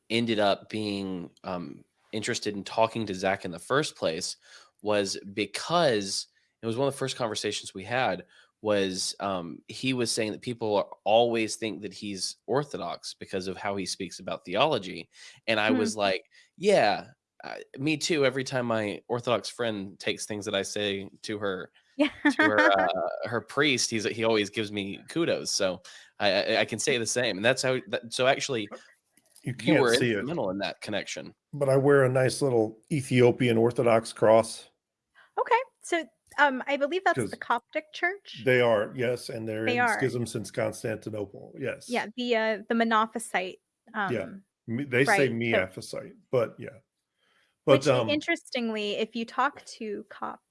Speaker 1: ended up being um, interested in talking to Zach in the first place was because it was one of the first conversations we had was um, he was saying that people are, always think that he's orthodox because of how he speaks about theology and i
Speaker 3: Hmm.
Speaker 1: was like yeah uh, me too every time my orthodox friend takes things that i say to her
Speaker 3: Yeah. *laughs*
Speaker 1: to her *laughs* uh, her priest he's he always gives me kudos so i i, I can say the same and that's how that, so actually
Speaker 2: You
Speaker 1: you
Speaker 2: can't
Speaker 1: were
Speaker 2: see it,
Speaker 1: instrumental in that connection
Speaker 2: but I wear a nice little Ethiopian Orthodox cross.
Speaker 3: okay. So um I believe that's the Coptic church.
Speaker 2: They are, yes, and they're
Speaker 3: They
Speaker 2: in
Speaker 3: are.
Speaker 2: schism since Constantinople. Yes.
Speaker 3: yeah, the uh the Monophysite um
Speaker 2: Yeah. Me- They say
Speaker 3: Right, so-
Speaker 2: Miaphysite, but yeah.
Speaker 3: which
Speaker 2: But um,
Speaker 3: interestingly, if you talk to Copts,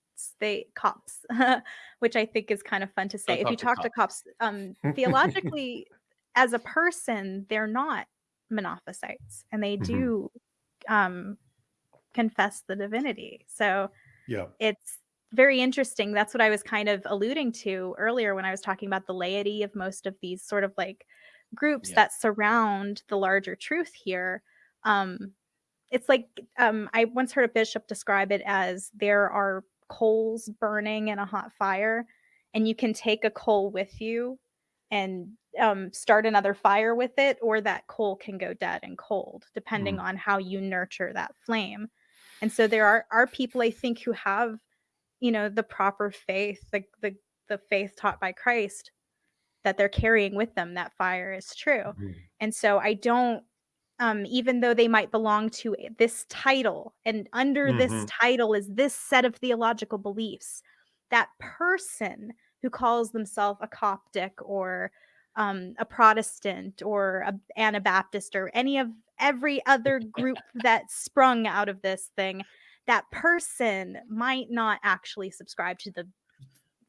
Speaker 3: they cops *laughs* which I think is kind of fun to say. if you
Speaker 1: talk
Speaker 3: talk
Speaker 1: to
Speaker 3: to Copts, um, *laughs* theologically, as a person, they're not Monophysites, and they
Speaker 2: Mhm.
Speaker 3: do um, confess the divinity. So
Speaker 2: yeah,
Speaker 3: it's very interesting. That's what I was kind of alluding to earlier when I was talking about the laity of most of these sort of like groups
Speaker 1: Yeah.
Speaker 3: that surround the larger truth here. Um, it's like um, I once heard a bishop describe it as there are coals burning in a hot fire, and you can take a coal with you and um, start another fire with it, or that coal can go dead and cold, depending
Speaker 2: Mm.
Speaker 3: on how you nurture that flame. And so there are are people I think who have, you know, the proper faith, the the the faith taught by Christ that they're carrying with them that fire is true.
Speaker 2: Mhm.
Speaker 3: And so I don't um even though they might belong to this title and under this
Speaker 2: Mhm.
Speaker 3: title is this set of theological beliefs, that person who calls themselves a Coptic or um, a Protestant or a Anabaptist or any of every other group *laughs* that sprung out of this thing, that person might not actually subscribe to the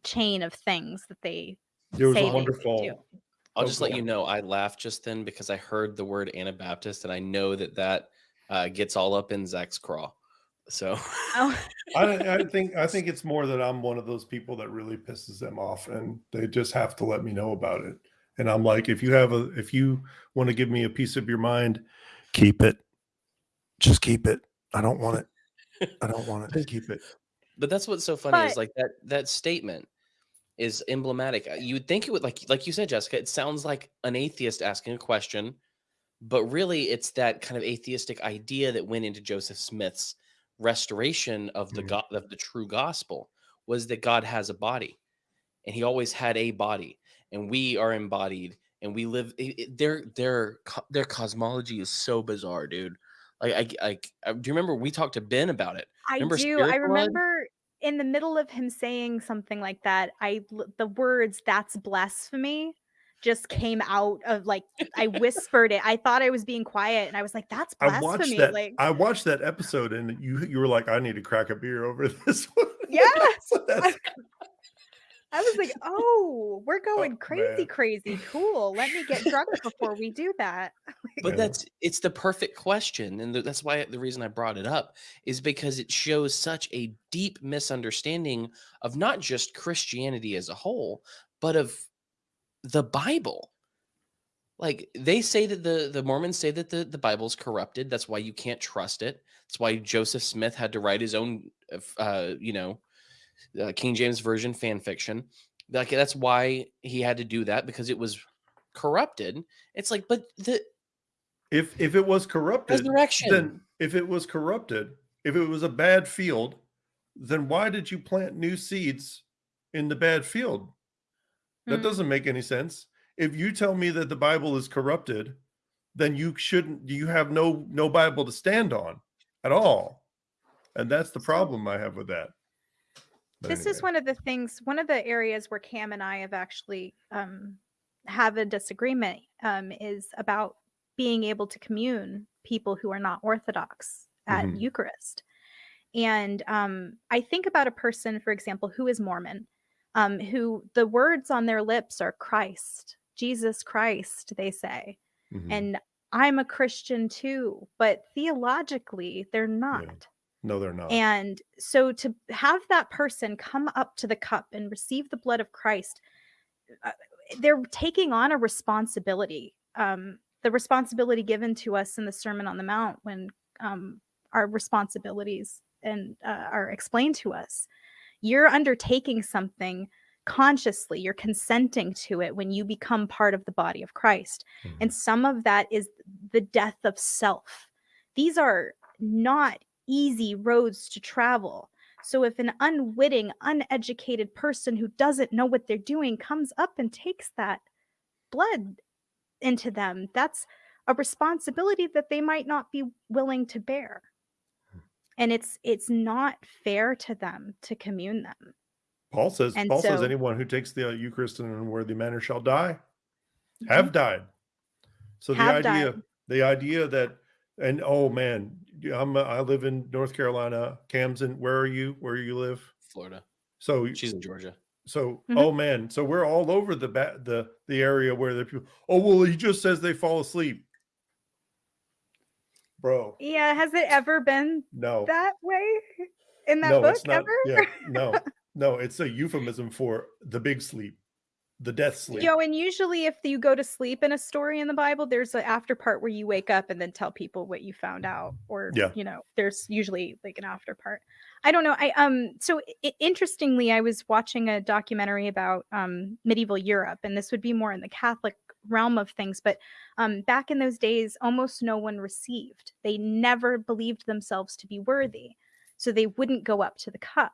Speaker 3: chain of things that they
Speaker 2: there was
Speaker 3: say
Speaker 2: a
Speaker 3: they do.
Speaker 2: wonderful.
Speaker 1: I'll
Speaker 2: Oh,
Speaker 1: just
Speaker 2: go
Speaker 1: let you know I laughed just then because I heard the word Anabaptist and I know that that uh, gets all up in Zach's craw. So
Speaker 3: Oh, *laughs*
Speaker 2: I, I think I think it's more that I'm one of those people that really pisses them off, and they just have to let me know about it. And I'm like, if you have a, if you want to give me a piece of your mind, keep it. Just keep it. I don't want it. I don't want it. *laughs* Keep it.
Speaker 1: but that's what's so funny is like that that statement is emblematic. Uh, You would think it would like like you said, Jessica, it sounds like an atheist asking a question, but really it's that kind of atheistic idea that went into Joseph Smith's restoration of the
Speaker 2: Mhm.
Speaker 1: God of the true gospel was that God has a body and he always had a body and we are embodied and we live it- it- their their their cosmology is so bizarre dude like I, I, I do you remember we talked to ben about it
Speaker 3: I
Speaker 1: Remember
Speaker 3: do. I
Speaker 1: remember. Blood?
Speaker 3: In the middle of him saying something like that, I the words "that's blasphemy" just came out of like I *laughs* whispered it. I thought I was being quiet, and I was like, "That's
Speaker 2: I
Speaker 3: blasphemy!"
Speaker 2: watched that.
Speaker 3: Like,
Speaker 2: I watched that episode, and you you were like, I need to crack a beer over *laughs* this one. *laughs* That's-
Speaker 3: I was like, "Oh, we're *laughs* going crazy,
Speaker 2: man.
Speaker 3: crazy, cool. Let me get drunk *laughs* before we do that." *laughs*
Speaker 1: but that's it's the perfect question and that's why the reason i brought it up is because it shows such a deep misunderstanding of not just christianity as a whole but of the bible like they say that the the mormons say that the the bible's corrupted that's why you can't trust it that's why joseph smith had to write his own uh, uh you know uh, king james version fan fiction like that's why he had to do that because it was corrupted it's like but the
Speaker 2: if if it was corrupted,
Speaker 1: resurrection
Speaker 2: then if it was corrupted, if it was a bad field, then why did you plant new seeds in the bad field? That
Speaker 3: Mm.
Speaker 2: doesn't make any sense. If you tell me that the Bible is corrupted, then you shouldn't you have no no Bible to stand on at all. And that's the problem I have with that. But
Speaker 3: this is one of the things one of the areas where cam and i have actually um, have a disagreement um, is about being able to commune people who are not orthodox at
Speaker 2: Mhm.
Speaker 3: eucharist. And um, i think about a person for example who is mormon um, who the words on their lips are christ jesus christ they say.
Speaker 2: Mhm.
Speaker 3: and i'm a christian too but theologically they're not
Speaker 2: no, they're not.
Speaker 3: and so to have that person come up to the cup and receive the blood of Christ, uh, they're taking on a responsibility um, the responsibility given to us in the Sermon on the Mount when um, our responsibilities and uh, are explained to us. You're undertaking something consciously, you're consenting to it when you become part of the body of Christ.
Speaker 2: Mhm.
Speaker 3: And some of that is the death of self. These are not easy roads to travel. So if an unwitting, uneducated person who doesn't know what they're doing comes up and takes that blood into them, that's a responsibility that they might not be willing to bear. And it's it's not fair to them to commune them.
Speaker 2: Paul says,
Speaker 3: And
Speaker 2: Paul says, anyone who takes the Eucharist in an unworthy manner shall die,
Speaker 3: Mhm.
Speaker 2: have died. So the idea,
Speaker 3: died.
Speaker 2: the idea that, and oh man, I'm, uh, I live in North Carolina. Cam's in, where are you? Where you live?
Speaker 1: Florida.
Speaker 2: So,
Speaker 1: She's in Georgia.
Speaker 2: so,
Speaker 3: Mhm.
Speaker 2: oh man, so we're all over the ba- the the area where the people. Oh well, he just says they fall asleep, bro.
Speaker 3: Yeah, has it ever been
Speaker 2: No,
Speaker 3: that way in that
Speaker 2: no,
Speaker 3: book
Speaker 2: it's not.
Speaker 3: ever?
Speaker 2: Yeah, no, *laughs* no, it's a euphemism for the big sleep, the death sleep.
Speaker 3: Yo, and usually if you go to sleep in a story in the Bible, there's an after part where you wake up and then tell people what you found out, or
Speaker 2: Yeah.
Speaker 3: you know, there's usually like an after part. I don't know. I um so i- interestingly, I was watching a documentary about um medieval Europe, and this would be more in the Catholic realm of things, but um back in those days, almost no one received. They never believed themselves to be worthy, so they wouldn't go up to the cup,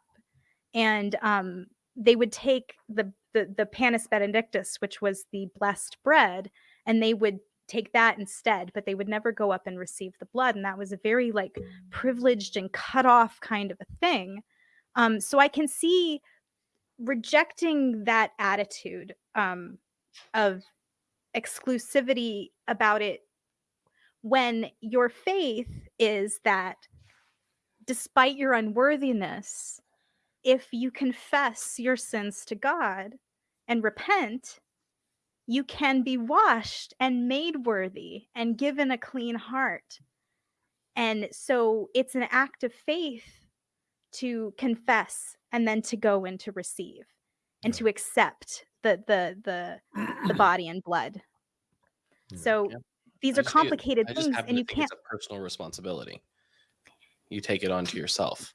Speaker 3: and um they would take the the the panis benedictus which was the blessed bread and they would take that instead but they would never go up and receive the blood and that was a very like privileged and cut off kind of a thing. Um so i can see rejecting that attitude um of exclusivity about it when your faith is that despite your unworthiness if you confess your sins to God and repent, you can be washed and made worthy and given a clean heart. And so it's an act of faith to confess and then to go and to receive and to accept the the the the *clears throat* body and blood.
Speaker 2: Mm,
Speaker 3: so
Speaker 1: Yeah.
Speaker 3: these are complicated things and you can't
Speaker 1: it's a personal responsibility. You take it onto yourself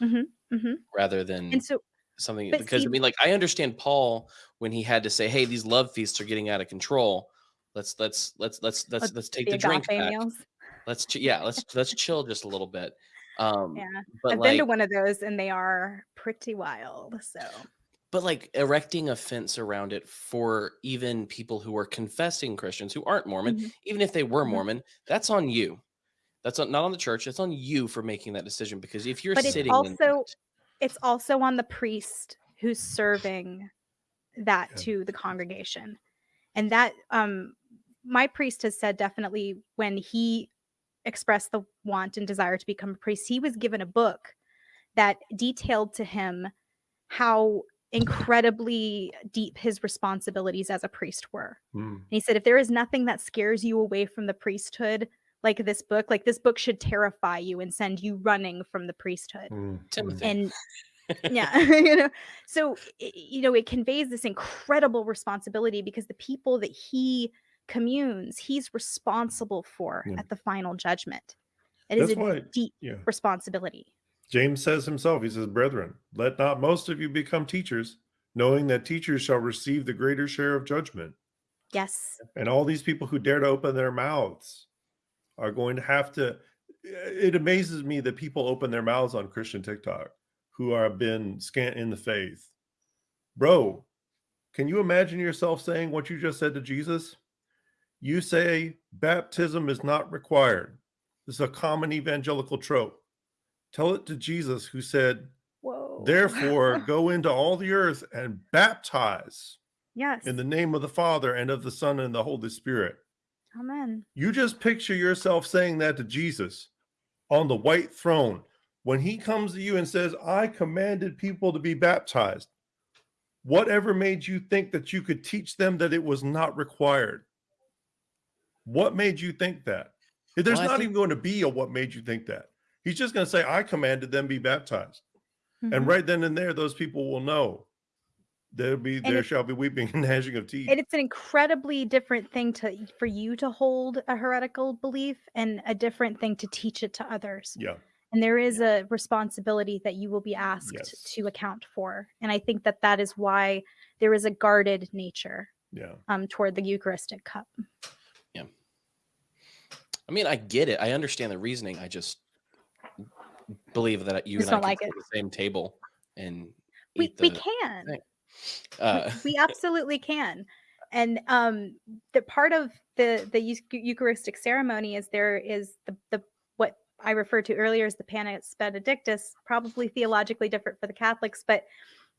Speaker 3: Mhm, mhm.
Speaker 1: rather than
Speaker 3: and so
Speaker 1: something because
Speaker 3: see-
Speaker 1: I mean, like I understand Paul when he had to say, "Hey, these love feasts are getting out of control. Let's let's let's let's let's
Speaker 3: Let's
Speaker 1: let's take
Speaker 3: the
Speaker 1: the drink back.
Speaker 3: meals.
Speaker 1: Let's ch- yeah, let's let's chill just a little bit." Um,
Speaker 3: Yeah.
Speaker 1: but
Speaker 3: I've
Speaker 1: like,
Speaker 3: been to one of those and they are pretty wild. So
Speaker 1: but like erecting a fence around it for even people who are confessing Christians who aren't Mormon,
Speaker 3: Mhm.
Speaker 1: even if they were
Speaker 3: Mhm.
Speaker 1: Mormon, that's on you. That's not on the church. It's on you for making that decision because if you're
Speaker 3: But it's
Speaker 1: sitting in
Speaker 3: also-
Speaker 1: that-
Speaker 3: it's also on the priest who's serving that
Speaker 2: Yeah.
Speaker 3: to the congregation. And that um my priest has said definitely when he expressed the want and desire to become a priest, he was given a book that detailed to him how incredibly deep his responsibilities as a priest were.
Speaker 2: Mm.
Speaker 3: And he said, if there is nothing that scares you away from the priesthood, like this book, like this book should terrify you and send you running from the priesthood.
Speaker 2: Mm. Mm.
Speaker 1: Timothy.
Speaker 3: And *laughs* yeah, *laughs* you know, so i- you know, it conveys this incredible responsibility because the people that he communes, he's responsible for
Speaker 2: Yeah.
Speaker 3: at the final judgment. It is
Speaker 2: That's
Speaker 3: a
Speaker 2: why,
Speaker 3: deep
Speaker 2: yeah.
Speaker 3: responsibility.
Speaker 2: James says himself, he says, Brethren, let not most of you become teachers, knowing that teachers shall receive the greater share of judgment.
Speaker 3: Yes.
Speaker 2: And all these people who dare to open their mouths are going to have to. Eh, it amazes me that people open their mouths on Christian TikTok who are been scant in the faith. Bro, can you imagine yourself saying what you just said to Jesus? You say baptism is not required. This is a common evangelical trope. Tell it to Jesus, who said,
Speaker 3: Whoa.
Speaker 2: Therefore, *laughs* go into all the earth and baptize
Speaker 3: yes.
Speaker 2: in the name of the Father and of the Son and the Holy Spirit.
Speaker 3: Amen.
Speaker 2: You just picture yourself saying that to Jesus on the white throne when he comes to you and says, I commanded people to be baptized. Whatever made you think that you could teach them that it was not required? What made you think that? There's
Speaker 1: Well,
Speaker 2: not even going to be a what made you think that. He's just going to say, I commanded them be baptized. And
Speaker 3: Mhm.
Speaker 2: right then and there, those people will know There'll be
Speaker 3: And
Speaker 2: there
Speaker 3: it-
Speaker 2: shall be weeping and *laughs* gnashing of teeth.
Speaker 3: and it's an incredibly different thing to for you to hold a heretical belief and a different thing to teach it to others
Speaker 2: yeah.
Speaker 3: and there is a responsibility that you will be asked
Speaker 2: Yes.
Speaker 3: to account for and i think that that is why there is a guarded nature
Speaker 2: Yeah.
Speaker 3: um, toward the eucharistic cup Yeah.
Speaker 1: I mean, I get it. I understand the reasoning. I just believe that you
Speaker 3: Just
Speaker 1: and I
Speaker 3: don't
Speaker 1: can
Speaker 3: like
Speaker 1: sit
Speaker 3: it.
Speaker 1: at the same table and
Speaker 3: we, we can
Speaker 1: thing. *laughs*
Speaker 3: We-
Speaker 1: uh, *laughs*
Speaker 3: we absolutely can. And um the part of the the eucharistic ceremony is there is the the what i referred to earlier as the panis benedictus probably theologically different for the catholics but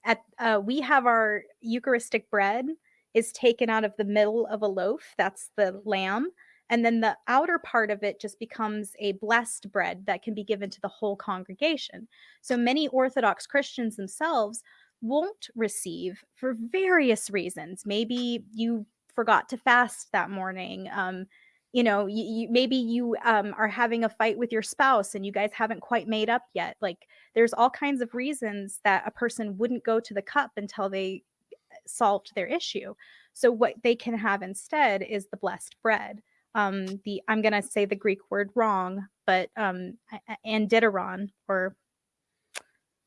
Speaker 3: at uh, we have our eucharistic bread is taken out of the middle of a loaf that's the lamb and then the outer part of it just becomes a blessed bread that can be given to the whole congregation. So many orthodox christians themselves won't receive for various reasons. Maybe you forgot to fast that morning. Um, you know, you, you, maybe you um, are having a fight with your spouse and you guys haven't quite made up yet. Like, there's all kinds of reasons that a person wouldn't go to the cup until they uh, solved their issue. So, what they can have instead is the blessed bread. Um, the I'm gonna say the Greek word wrong, but um, a- a- andideron or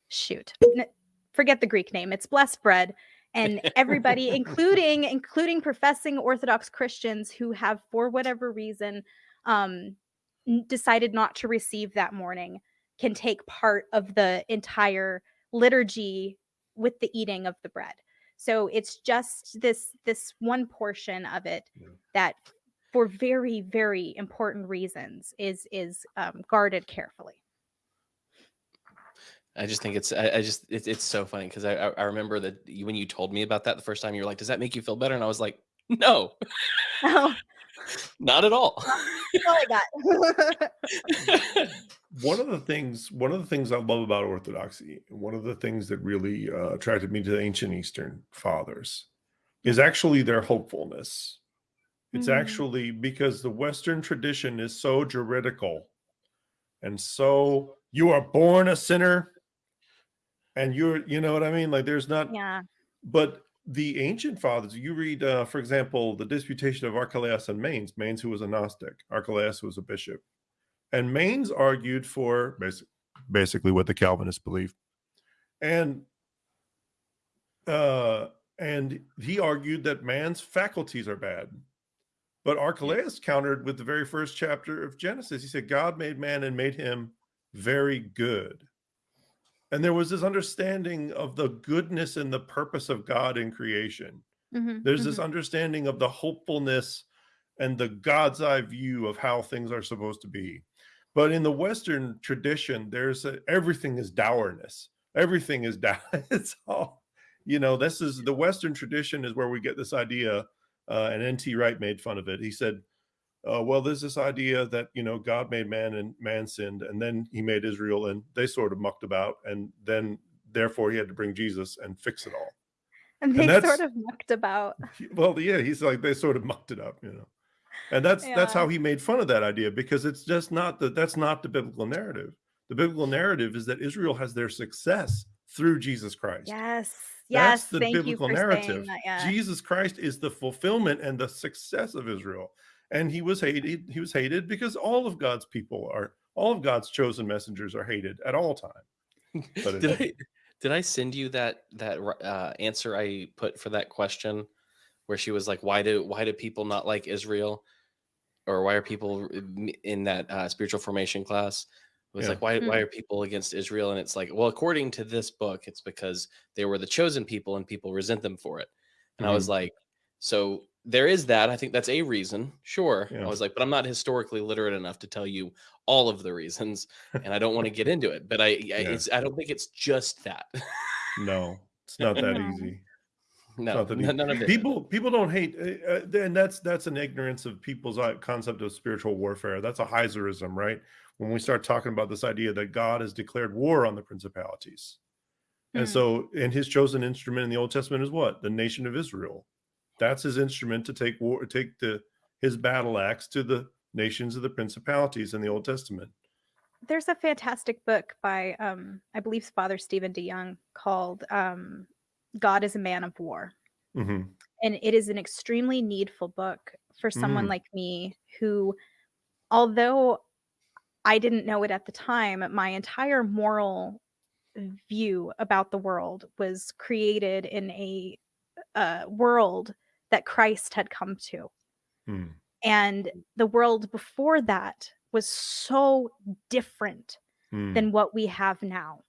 Speaker 3: shoot, forget the Greek name. It's blessed bread, *laughs* and everybody, including including professing Orthodox Christians who have, for whatever reason, um, decided not to receive that morning, can take part of the entire liturgy with the eating of the bread. So it's just this this one portion of it
Speaker 2: Yeah.
Speaker 3: that, for very very important reasons, is is um, guarded carefully.
Speaker 1: I just think it's I, I just it's it's so funny because I, I I remember that you, when you told me about that the first time you were like, does that make you feel better? And I was like, no,
Speaker 3: Oh, *laughs*
Speaker 1: not at all.
Speaker 3: all I got.
Speaker 2: one of the things one of the things i love about orthodoxy and one of the things that really uh, attracted me to the ancient eastern fathers is actually their hopefulness it's
Speaker 3: Mhm.
Speaker 2: actually because the western tradition is so juridical and so you are born a sinner and you're you know what i mean like there's not
Speaker 3: yeah.
Speaker 2: but the ancient fathers, you read, uh, for example, the disputation of Archelaus and Manes, Manes, who was a Gnostic, Archelaus was a bishop. And Manes argued for basic, basically what the Calvinists believe. And uh, and he argued that man's faculties are bad. But Archelaus countered with the very first chapter of Genesis. He said, God made man and made him very good. And there was this understanding of the goodness and the purpose of God in creation.
Speaker 3: Mhm,
Speaker 2: There's this
Speaker 3: mhm.
Speaker 2: understanding of the hopefulness and the God's eye view of how things are supposed to be. But in the Western tradition, there's a, everything is dourness. Everything is *laughs* down. It's all, you know, this is the Western tradition is where we get this idea. Uh, and N.T. Wright made fun of it. He said, uh, well, there's this idea that, you know, God made man and man sinned, and then he made Israel and they sort of mucked about. And then therefore he had to bring Jesus and fix it all.
Speaker 3: And
Speaker 2: and
Speaker 3: they
Speaker 2: that's-
Speaker 3: sort of mucked about. *laughs*
Speaker 2: Well yeah he's like they sort of mucked it up you know and that's that's how he made fun of that idea because it's just not the that's not the biblical narrative the biblical narrative is that israel has their success through jesus christ
Speaker 3: Yes.
Speaker 2: that's
Speaker 3: Yes.
Speaker 2: the
Speaker 3: Thank you
Speaker 2: biblical
Speaker 3: for saying
Speaker 2: narrative
Speaker 3: that. Yeah.
Speaker 2: jesus christ is the fulfillment and the success of israel and he was hated he was hated because all of god's people are all of god's chosen messengers are hated at all time But
Speaker 1: did I did I send you that that uh, answer I put for that question, where she was like, "Why do why do people not like Israel, or why are people in that uh, spiritual formation class?" It was
Speaker 2: Yeah.
Speaker 1: like, "Why why
Speaker 3: Mm.
Speaker 1: are people against Israel?" And it's like, well, according to this book, it's because they were the chosen people and people resent them for it. And I
Speaker 2: Mm-hmm.
Speaker 1: was like, so there is that. I think that's a reason, sure.
Speaker 2: Yeah.
Speaker 1: I was like, but I'm not historically literate enough to tell you all of the reasons, and I don't want to get into it. But I, I it's I don't think it's just that.
Speaker 2: no it's not that *laughs* easy
Speaker 1: no,
Speaker 2: not that easy.
Speaker 1: none of it.
Speaker 2: people people don't hate uh, uh, and that's that's an ignorance of people's uh, concept of spiritual warfare that's a heiserism right when we start talking about this idea that god has declared war on the principalities and
Speaker 3: Mm.
Speaker 2: so and his chosen instrument in the old testament is what the nation of israel that's his instrument to take war take the his battle axe to the nations of the principalities in the old testament
Speaker 3: There's a fantastic book by, um, I believe, Father Stephen DeYoung called um, God is a man of war.
Speaker 2: hmm
Speaker 3: And it is an extremely needful book for someone
Speaker 2: Mm.
Speaker 3: like me who, although I didn't know it at the time, my entire moral view about the world was created in a uh, world that Christ had come to.
Speaker 2: Mm.
Speaker 3: And the world before that was so different
Speaker 2: Mm.
Speaker 3: than what we have now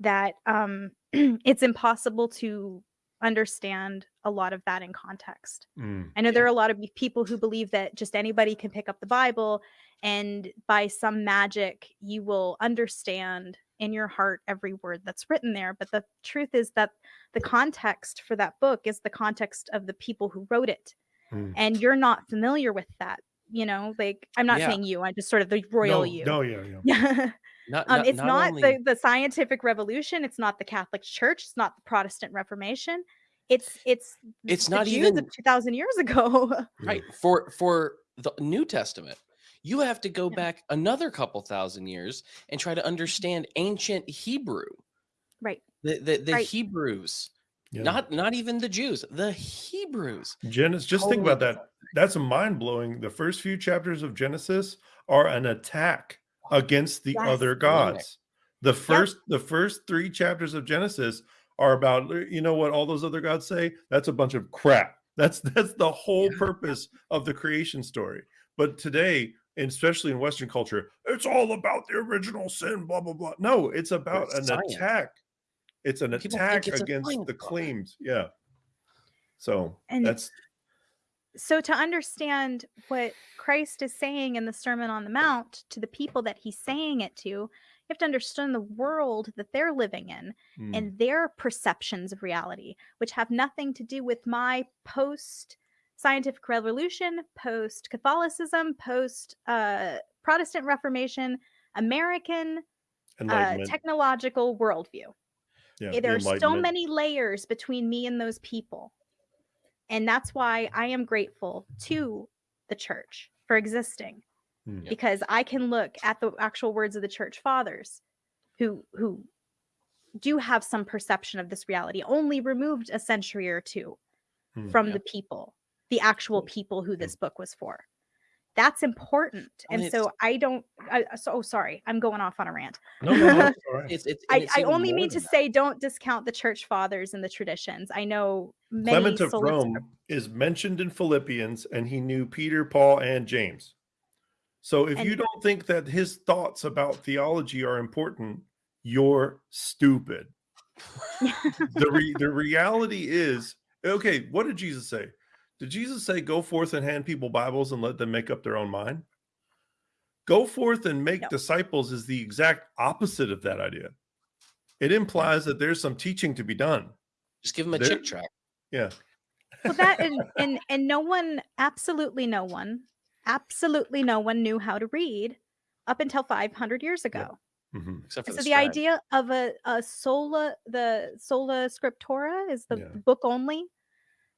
Speaker 3: that um, *clears throat* it's impossible to understand a lot of that in context.
Speaker 2: Mm.
Speaker 3: I know there are a lot of people who believe that just anybody can pick up the Bible and by some magic you will understand in your heart every word that's written there. But the truth is that the context for that book is the context of the people who wrote it.
Speaker 2: Mm.
Speaker 3: And you're not familiar with that. You know, like I'm not
Speaker 1: Yeah.
Speaker 3: saying you, I'm just sort of the royal
Speaker 2: no,
Speaker 3: you.
Speaker 2: no, yeah, yeah. *laughs*
Speaker 1: Not,
Speaker 3: um,
Speaker 1: not-
Speaker 3: it's
Speaker 1: not
Speaker 3: not
Speaker 1: only-
Speaker 3: the, the scientific revolution. It's not the Catholic Church. It's not the Protestant Reformation. It's it's
Speaker 1: It's not
Speaker 3: Jews
Speaker 1: even-
Speaker 3: of two thousand years ago. *laughs*
Speaker 1: right for for the new testament you have to go
Speaker 3: Yeah.
Speaker 1: back another couple thousand years and try to understand ancient hebrew
Speaker 3: right.
Speaker 1: the the, the
Speaker 3: Right.
Speaker 1: hebrews
Speaker 2: yeah.
Speaker 1: not not even the jews the hebrews
Speaker 2: Genesis, just think about that. That's mind blowing. The first few chapters of Genesis are an attack against the
Speaker 3: Yes.
Speaker 2: other gods. The first, the first three chapters of Genesis are about "Uh, you know what all those other gods say. That's a bunch of crap. That's *laughs* that's the whole
Speaker 1: Yeah.
Speaker 2: purpose of the creation story. But today, and especially in Western culture, it's all about the original sin. Blah blah blah. No, it's about
Speaker 1: It's
Speaker 2: an
Speaker 1: science.
Speaker 2: attack. It's an
Speaker 1: People
Speaker 2: attack
Speaker 1: it's
Speaker 2: against the claims. Yeah. So
Speaker 3: And-
Speaker 2: that's
Speaker 3: So to understand what Christ is saying in the Sermon on the Mount to the people that he's saying it to, you have to understand the world that they're living in
Speaker 2: mm,
Speaker 3: and their perceptions of reality, which have nothing to do with my post scientific revolution, post Catholicism, post uh, Protestant Reformation, American uh, technological worldview.
Speaker 2: yeah,
Speaker 3: Eh,
Speaker 2: the
Speaker 3: there are so many layers between me and those people. And that's why I am grateful to the church for existing
Speaker 2: Hmm.
Speaker 1: Yeah.
Speaker 3: because I can look at the actual words of the church fathers who who do have some perception of this reality only removed a century or two
Speaker 2: Hmm.
Speaker 3: from
Speaker 1: Yeah.
Speaker 3: the people the actual mm. people who mm. this book was for that's important
Speaker 1: Well,
Speaker 3: and so i don't I, uh, so oh, sorry i'm going off on a rant
Speaker 2: No, no, no, it's *laughs*
Speaker 1: it's, it's
Speaker 3: I,
Speaker 1: it's
Speaker 3: I only mean to
Speaker 1: that.
Speaker 3: say don't discount the church fathers and the traditions. I know many
Speaker 2: Clement of Rome is mentioned in Philippians, and he knew Peter, Paul, and James. So if you don't think that his thoughts about theology are important, you're stupid. *laughs* the re- the reality is okay. What did Jesus say? Did Jesus say, "Go forth and hand people Bibles and let them make up their own mind"? Go forth and make
Speaker 3: No.
Speaker 2: disciples is the exact opposite of that idea. It implies that there's some teaching to be done.
Speaker 1: just give them a
Speaker 2: There-
Speaker 1: Chick tract
Speaker 2: Yeah.
Speaker 3: well that and, *laughs* and and no one absolutely no one absolutely no one knew how to read up until 500 years ago
Speaker 2: Mhm.
Speaker 1: except for
Speaker 3: so
Speaker 1: the,
Speaker 3: the idea of a, a sola the sola scriptura is the
Speaker 2: Yeah.
Speaker 3: book only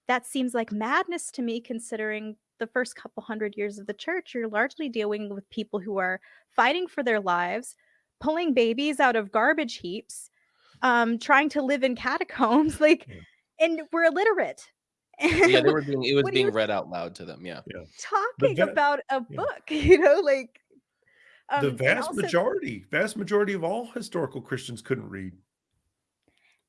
Speaker 3: that seems like madness to me considering the first couple hundred years of the church you're largely dealing with people who are fighting for their lives pulling babies out of garbage heaps um trying to live in catacombs *laughs* like
Speaker 2: Yeah.
Speaker 3: and we're illiterate
Speaker 1: yeah they *laughs* were being it was being read out loud to them yeah
Speaker 3: talking
Speaker 2: va-
Speaker 3: about a
Speaker 2: yeah.
Speaker 3: book *laughs* you know like um,
Speaker 2: the vast
Speaker 3: also-
Speaker 2: majority, vast majority of all historical Christians couldn't read.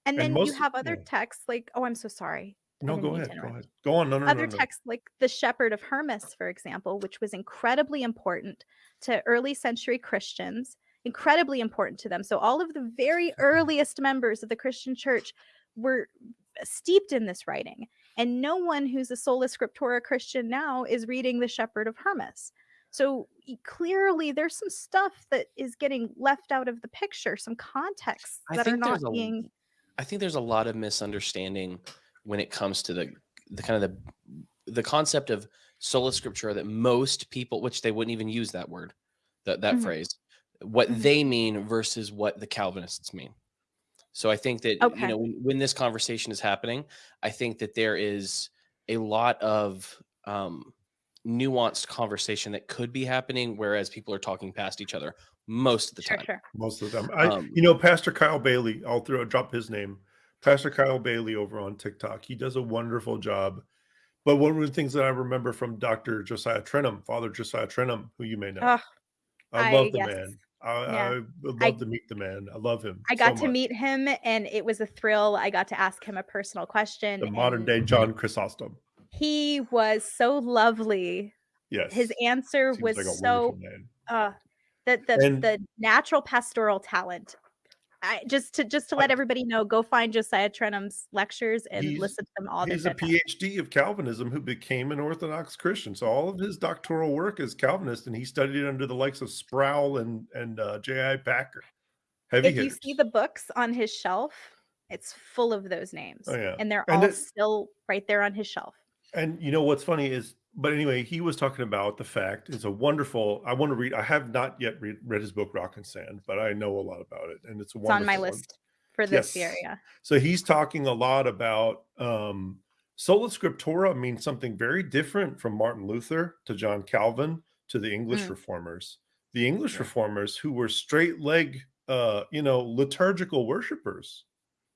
Speaker 3: and
Speaker 2: and
Speaker 3: then
Speaker 2: most
Speaker 3: you have other
Speaker 2: yeah.
Speaker 3: texts like oh i'm so sorry I
Speaker 2: No, go ahead. Go ahead. Go on. No, no,
Speaker 3: other
Speaker 2: no, no.
Speaker 3: texts like the shepherd of hermas for example which was incredibly important to early century christians incredibly important to them so all of the very *laughs* earliest members of the christian church were steeped in this writing and no one who's a sola scriptura christian now is reading the shepherd of hermas so clearly there's some stuff that is getting left out of the picture some contexts
Speaker 1: I
Speaker 3: that are not
Speaker 1: a
Speaker 3: being
Speaker 1: I think there's a lot of misunderstanding when it comes to the the kind of the the concept of sola scriptura that most people, which they wouldn't even use that word, that that
Speaker 3: Mhm.
Speaker 1: phrase, what
Speaker 3: Mhm.
Speaker 1: they mean versus what the Calvinists mean. So I think that you know when, when this conversation is happening, I think that there is a lot of um, nuanced conversation that could be happening, whereas people are talking past each other most of the
Speaker 3: sure
Speaker 1: time.
Speaker 3: sure
Speaker 2: Most of the time, I,
Speaker 1: Um,
Speaker 2: you know, Pastor Kyle Bailey. I'll throw drop his name. Pastor Kyle Bailey over on TikTok. He does a wonderful job. But one of the things that I remember from Dr. Josiah Trenham, Father Josiah Trenham, who you may know,
Speaker 3: Oh,
Speaker 2: I
Speaker 3: I-
Speaker 2: love the
Speaker 3: yes.
Speaker 2: man. I,
Speaker 3: Yeah.
Speaker 2: I would
Speaker 3: I-
Speaker 2: love to meet the man. I love him.
Speaker 3: I got
Speaker 2: so
Speaker 3: to meet him and it was a thrill. I got to ask him a personal question.
Speaker 2: the modern day John Chrysostom.
Speaker 3: He was so lovely.
Speaker 2: Yes,
Speaker 3: His answer
Speaker 2: Seems
Speaker 3: was
Speaker 2: like
Speaker 3: so uh the the,
Speaker 2: And-
Speaker 3: the natural pastoral talent. I just to just to let everybody know, go find Josiah Trenham's lectures and
Speaker 2: He's-
Speaker 3: listen to them all.
Speaker 2: He's a. PhD of Calvinism who became an Orthodox Christian. So all of his doctoral work is Calvinist, and he studied under the likes of Sproul and and uh, J.I. Packer. Heavy
Speaker 3: If you see the books on his shelf, it's full of those names.
Speaker 2: Oh, yeah.
Speaker 3: And they're
Speaker 2: And
Speaker 3: all still right there on his shelf.
Speaker 2: And you know what's funny is, but anyway, he was talking about the fact it's a wonderful. I want to read. I have not yet read, read his book Rock and Sand, but I know a lot about it, and it's a
Speaker 3: It's on my
Speaker 2: one.
Speaker 3: list for this
Speaker 2: Yes.
Speaker 3: year. Yeah.
Speaker 2: So he's talking a lot about um, sola scriptura means something very different from Martin Luther to John Calvin to the English
Speaker 3: Mm.
Speaker 2: reformers. The English
Speaker 1: Yeah.
Speaker 2: reformers who were straight leg, uh, you know, liturgical worshipers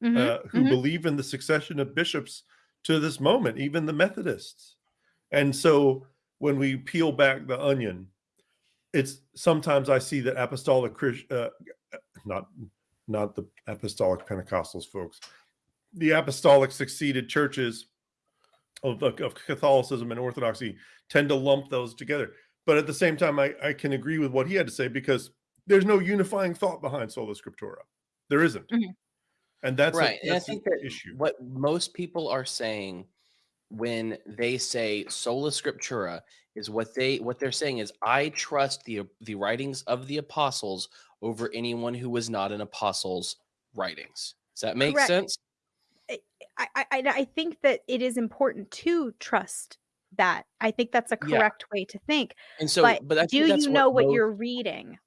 Speaker 3: Mhm,
Speaker 2: uh, who
Speaker 3: mhm.
Speaker 2: believe in the succession of bishops to this moment, even the Methodists. And so when we peel back the onion, it's sometimes I see that apostolic uh, not not the apostolic Pentecostals folks, the apostolic succeeded churches of, of Catholicism and Orthodoxy tend to lump those together. But at the same time, I, I can agree with what he had to say because there's no unifying thought behind sola scriptura. There isn't.
Speaker 3: Mhm.
Speaker 2: And that's a-
Speaker 1: right. and I
Speaker 2: that's
Speaker 1: think that
Speaker 2: issue.
Speaker 1: what most people are saying when they say sola scriptura is what they what they're saying is I trust the the writings of the apostles over anyone who was not an apostle's writings. Does that make
Speaker 3: Correct.
Speaker 1: sense?
Speaker 3: Eh, I, I, I I think that it is important to trust that. I think that's a
Speaker 1: Yeah.
Speaker 3: correct way to think.
Speaker 1: And so,
Speaker 3: but
Speaker 1: but I
Speaker 3: do you know what you're reading?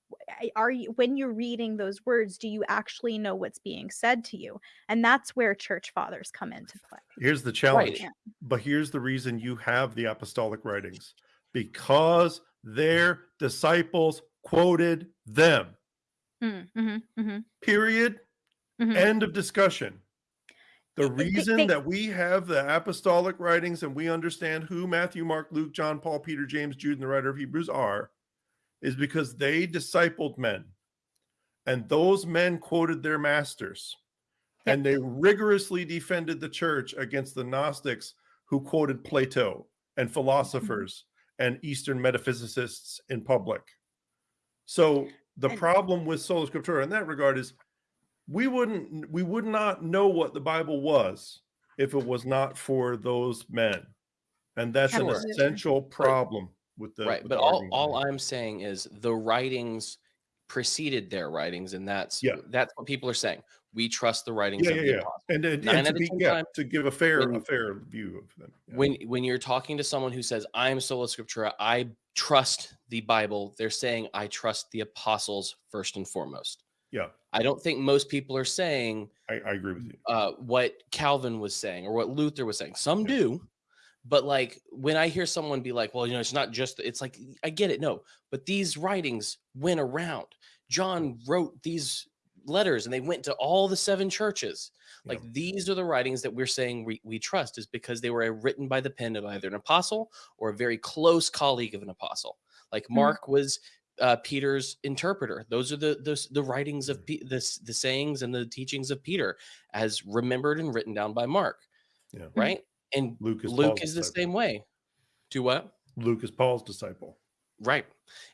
Speaker 3: Are you when you're reading those words, do you actually know what's being said to you? And that's where church fathers come into play.
Speaker 2: Here's the challenge.
Speaker 3: Yeah.
Speaker 2: But here's the reason you have the apostolic writings because their disciples quoted them.
Speaker 3: Mm, mhm, mhm,
Speaker 2: Period.
Speaker 3: mhm.
Speaker 2: End of discussion. The
Speaker 3: They- they-
Speaker 2: reason
Speaker 3: they-
Speaker 2: that we have the apostolic writings and we understand who Matthew, Mark, Luke, John, Paul, Peter, James, Jude, and the writer of Hebrews are is because they discipled men. And those men quoted their masters.
Speaker 3: Yep.
Speaker 2: And they rigorously defended the church against the Gnostics who quoted Plato and mm-hmm. philosophers and Eastern metaphysicists in public. So the problem with sola scriptura in that regard is we wouldn't we would not know what the bible was if it was not for those men and that's an essential problem with the
Speaker 1: right
Speaker 2: with
Speaker 1: but
Speaker 2: the
Speaker 1: all, all i'm saying is the writings preceded their writings and that's
Speaker 2: Yeah.
Speaker 1: that's what people are saying we trust the writings
Speaker 2: yeah
Speaker 1: of
Speaker 2: yeah
Speaker 1: the
Speaker 2: yeah
Speaker 1: apostles.
Speaker 2: and, and, and to be
Speaker 1: 10
Speaker 2: yeah
Speaker 1: times
Speaker 2: to give a fair
Speaker 1: when-
Speaker 2: a fair view of them yeah.
Speaker 1: when when you're talking to someone who says i'm sola scriptura i trust the bible they're saying i trust the apostles first and foremost
Speaker 2: yeah
Speaker 1: i don't think most people are saying
Speaker 2: I, I agree with you
Speaker 1: uh, what calvin was saying or what luther was saying some
Speaker 2: Yeah.
Speaker 1: do but like when i hear someone be like well you know it's not just it's like i get it no but these writings went around. John wrote these letters and they went to all the seven churches. Like these are the writings that we're saying we, we trust is because they were written by the pen of either an apostle or a very close colleague of an apostle. Like
Speaker 3: Mhm.
Speaker 1: mark was uh, peter's interpreter. Those are the the, the writings of Pe- the, the sayings and the teachings of peter as remembered and written down by mark
Speaker 2: yeah.
Speaker 1: Right and
Speaker 2: luke is
Speaker 1: luke
Speaker 2: Paul's
Speaker 1: is the
Speaker 2: disciple.
Speaker 1: same way. Do what?
Speaker 2: Luke is paul's disciple.
Speaker 1: Right.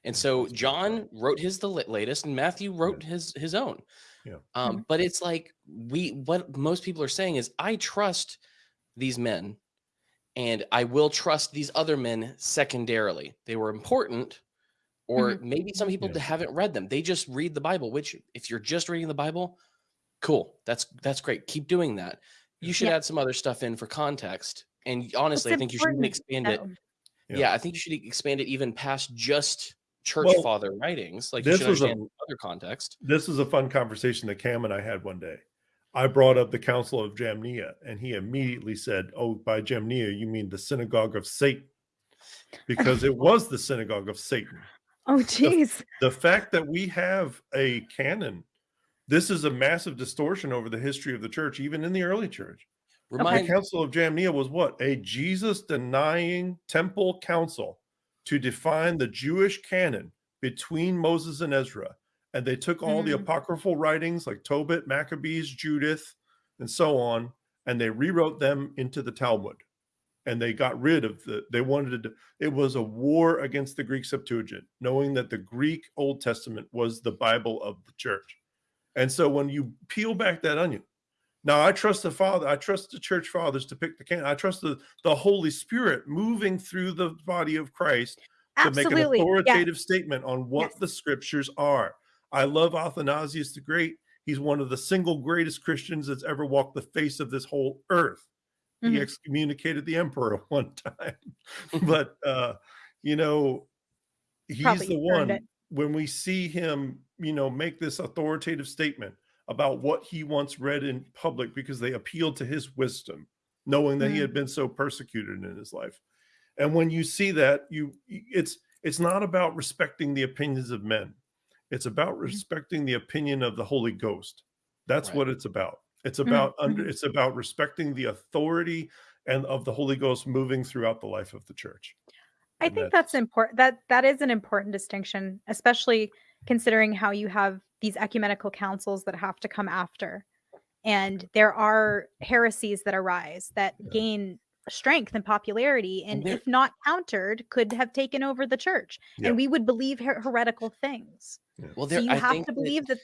Speaker 1: And so john wrote his the latest and matthew wrote his his own.
Speaker 2: Yeah.
Speaker 1: um but it's like we what most people are saying is i trust these men and i will trust these other men secondarily. They were important or maybe some people
Speaker 2: Yeah.
Speaker 1: haven't read them. They just read the bible which if you're just reading the bible cool. That's that's great. Keep doing that you should
Speaker 3: Yeah.
Speaker 1: add some other stuff in for context and honestly i
Speaker 3: It's
Speaker 1: think you should expand it.
Speaker 2: Yeah.
Speaker 1: yeah. I think you should expand it even past just church
Speaker 2: Well,
Speaker 1: father writings. Like you
Speaker 2: this
Speaker 1: should
Speaker 2: was a-
Speaker 1: other context.
Speaker 2: this is a fun conversation that cam and i had one day i brought up the council of jamnia and he immediately said oh by jamnia you mean the synagogue of satan because it was the synagogue of satan *laughs*
Speaker 3: Oh, geez.
Speaker 2: the fact that we have a canon this is a massive distortion over the history of the church, even in the early church. The Council of Jamnia was what? A Jesus denying temple council to define the Jewish canon between Moses and Ezra. And they took all the
Speaker 3: Mhm.
Speaker 2: apocryphal writings like Tobit, Maccabees, Judith, and so on, and they rewrote them into the Talmud. And they got rid of the, they wanted to, it was a war against the Greek Septuagint, knowing that the Greek Old Testament was the Bible of the church. And so when you peel back that onion, now I trust the Father, I trust the church fathers to pick the can. I trust the, the Holy Spirit moving through the body of Christ to make an
Speaker 3: Absolutely.
Speaker 2: Authoritative statement on what
Speaker 3: Yes.
Speaker 2: the scriptures are. I love Athanasius the Great. He's one of the single greatest Christians that's ever walked the face of this whole earth. He
Speaker 3: Mhm.
Speaker 2: excommunicated the emperor *laughs* one time, *laughs* but uh, you know, he's
Speaker 3: Probably
Speaker 2: the one. When we see him, you know, make this authoritative statement about what he once read in public because they appealed to his wisdom, knowing that he
Speaker 3: Mhm.
Speaker 2: had been so persecuted in his life. And when you see that, you it's it's not about respecting the opinions of men. It's about
Speaker 3: Mm-hmm.
Speaker 2: respecting the opinion of the Holy Ghost. That's
Speaker 1: Right.
Speaker 2: what it's about. It's
Speaker 3: Mhm,
Speaker 2: about under it's about respecting the authority and of the Holy Ghost moving throughout the life of the church.
Speaker 3: I think that's important. That that is an important distinction, especially considering how you have these ecumenical councils that have to come after, and there are heresies that arise that
Speaker 2: Yeah.
Speaker 3: gain strength and popularity,
Speaker 1: And
Speaker 3: and if not countered, could have taken over the church,
Speaker 2: Yeah.
Speaker 3: and we would believe her- heretical things.
Speaker 1: well,
Speaker 3: So you
Speaker 1: I
Speaker 3: have
Speaker 1: think
Speaker 3: to
Speaker 1: that-
Speaker 3: believe that.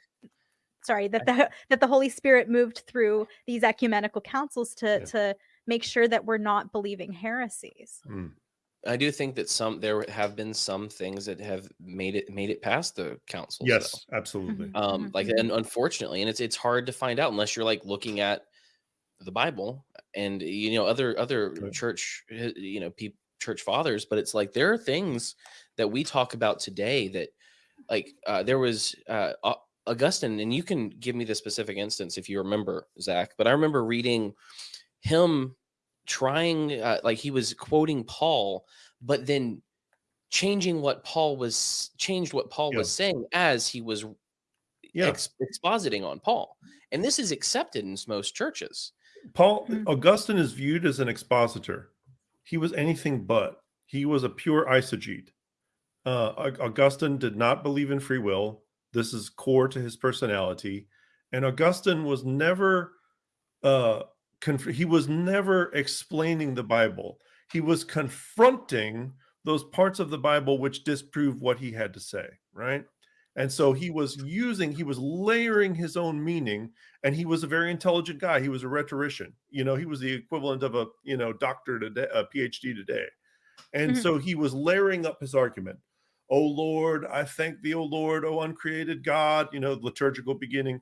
Speaker 3: Sorry, that the *laughs* that the Holy Spirit moved through these ecumenical councils to
Speaker 2: Yeah.
Speaker 3: to make sure that we're not believing heresies.
Speaker 2: Mm.
Speaker 1: I do think that some there have been some things that have made it made it past the councils. though.
Speaker 2: Yes, absolutely.
Speaker 3: Mhm.
Speaker 1: um like
Speaker 3: mhm.
Speaker 1: and unfortunately and it's it's hard to find out unless you're like looking at the bible and you know other other
Speaker 2: Right.
Speaker 1: church uh, you know people church fathers but it's like there are things that we talk about today that like uh there was uh augustine and you can give me the specific instance if you remember zach but i remember reading him trying uh, like he was quoting paul but then changing what paul was changed what paul
Speaker 2: Yeah.
Speaker 1: was saying as he was
Speaker 2: Yeah.
Speaker 1: ex- expositing on Paul. And this is accepted in most churches.
Speaker 2: Paul
Speaker 3: Mhm.
Speaker 2: Augustine is viewed as an expositor. He was anything but. He was a pure eisegete. Uh, Augustine did not believe in free will. This is core to his personality, and Augustine was never. Uh, conf- he was never explaining the Bible. He was confronting those parts of the Bible which disprove what he had to say. Right. And so he was using, he was layering his own meaning and he was a very intelligent guy. He was a rhetorician. You know, he was the equivalent of a you know doctor today, a PhD today, and
Speaker 3: Mhm.
Speaker 2: so he was layering up his argument. Oh Lord, I thank thee, O Lord, O uncreated God. You know, liturgical beginning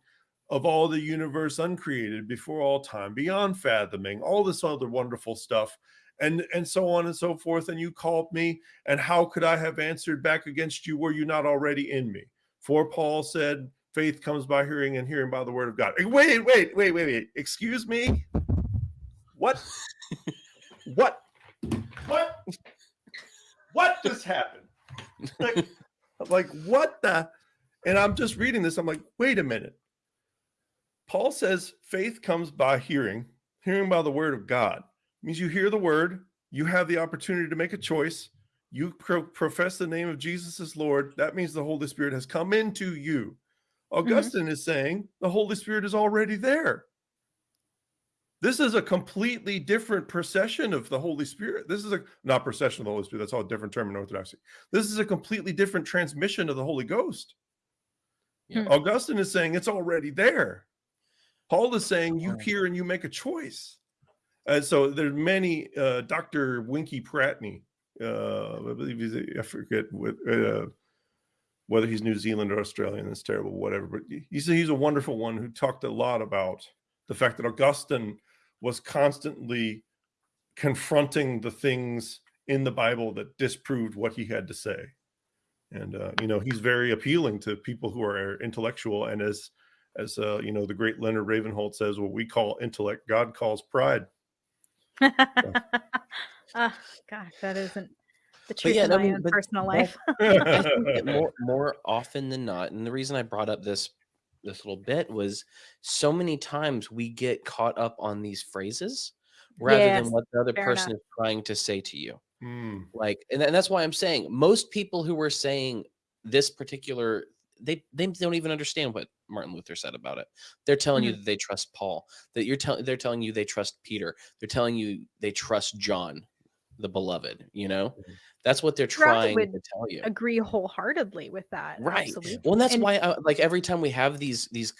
Speaker 2: of all the universe uncreated before all time, beyond fathoming, all this other wonderful stuff, and and so on and so forth. And you called me, and how could I have answered back against you? Were you not already in me? For Paul said, faith comes by hearing and hearing by the word of God. Eh, Wait, wait, wait, wait, wait. Excuse me? What? what? What? What just happened? Like, like what the? And I'm just reading this. I'm like, wait a minute. Paul says faith comes by hearing, hearing by the word of God. means you hear the word, you have the opportunity to make a choice, you pro- profess the name of Jesus as Lord. That means the Holy Spirit has come into you. Augustine is saying the Holy Spirit is already there. This is a completely different procession of the Holy Spirit. This is a not procession of the Holy Spirit. That's all a different term in Orthodoxy. This is a completely different transmission of the Holy Ghost.
Speaker 1: Yeah.
Speaker 3: Hmm.
Speaker 2: Augustine is saying it's already there. Paul is saying you hear and you make a choice. And so there's many. Uh, Dr. Winkie Pratney, uh, I believe he's I forget what, uh, whether he's New Zealand or Australian. It's terrible, whatever. But he's he's a wonderful one who talked a lot about the fact that Augustine was constantly confronting the things in the Bible that disproved what he had to say. And uh, you know, he's very appealing to people who are intellectual. And as as uh, you know, the great Leonard Ravenhill says, what we call intellect, God calls pride. *laughs*
Speaker 3: oh gosh, that isn't the truth
Speaker 1: yeah,
Speaker 3: of *laughs*
Speaker 1: I
Speaker 3: my
Speaker 1: mean,
Speaker 3: own personal
Speaker 1: more-
Speaker 3: life.
Speaker 1: I think that *laughs* more more often than not, and the reason I brought up this this little bit was so many times we get caught up on these phrases rather
Speaker 3: Yes,
Speaker 1: than what the other person
Speaker 3: enough.
Speaker 1: is trying to say to you.
Speaker 2: Mm,
Speaker 1: Like, and, and that's why I'm saying most people who were saying this particular they they don't even understand what Martin Luther said about it. They're telling you
Speaker 3: Mhm.
Speaker 1: that they trust Paul. That you're telling they're telling you they trust Peter. They're telling you they trust John, the beloved. You know,
Speaker 2: Mhm.
Speaker 1: that's what they're trying to tell you.
Speaker 3: Agree wholeheartedly with that.
Speaker 1: Right.
Speaker 3: Absolutely.
Speaker 1: Well, that's
Speaker 3: And
Speaker 1: why, I, like, every time we have these these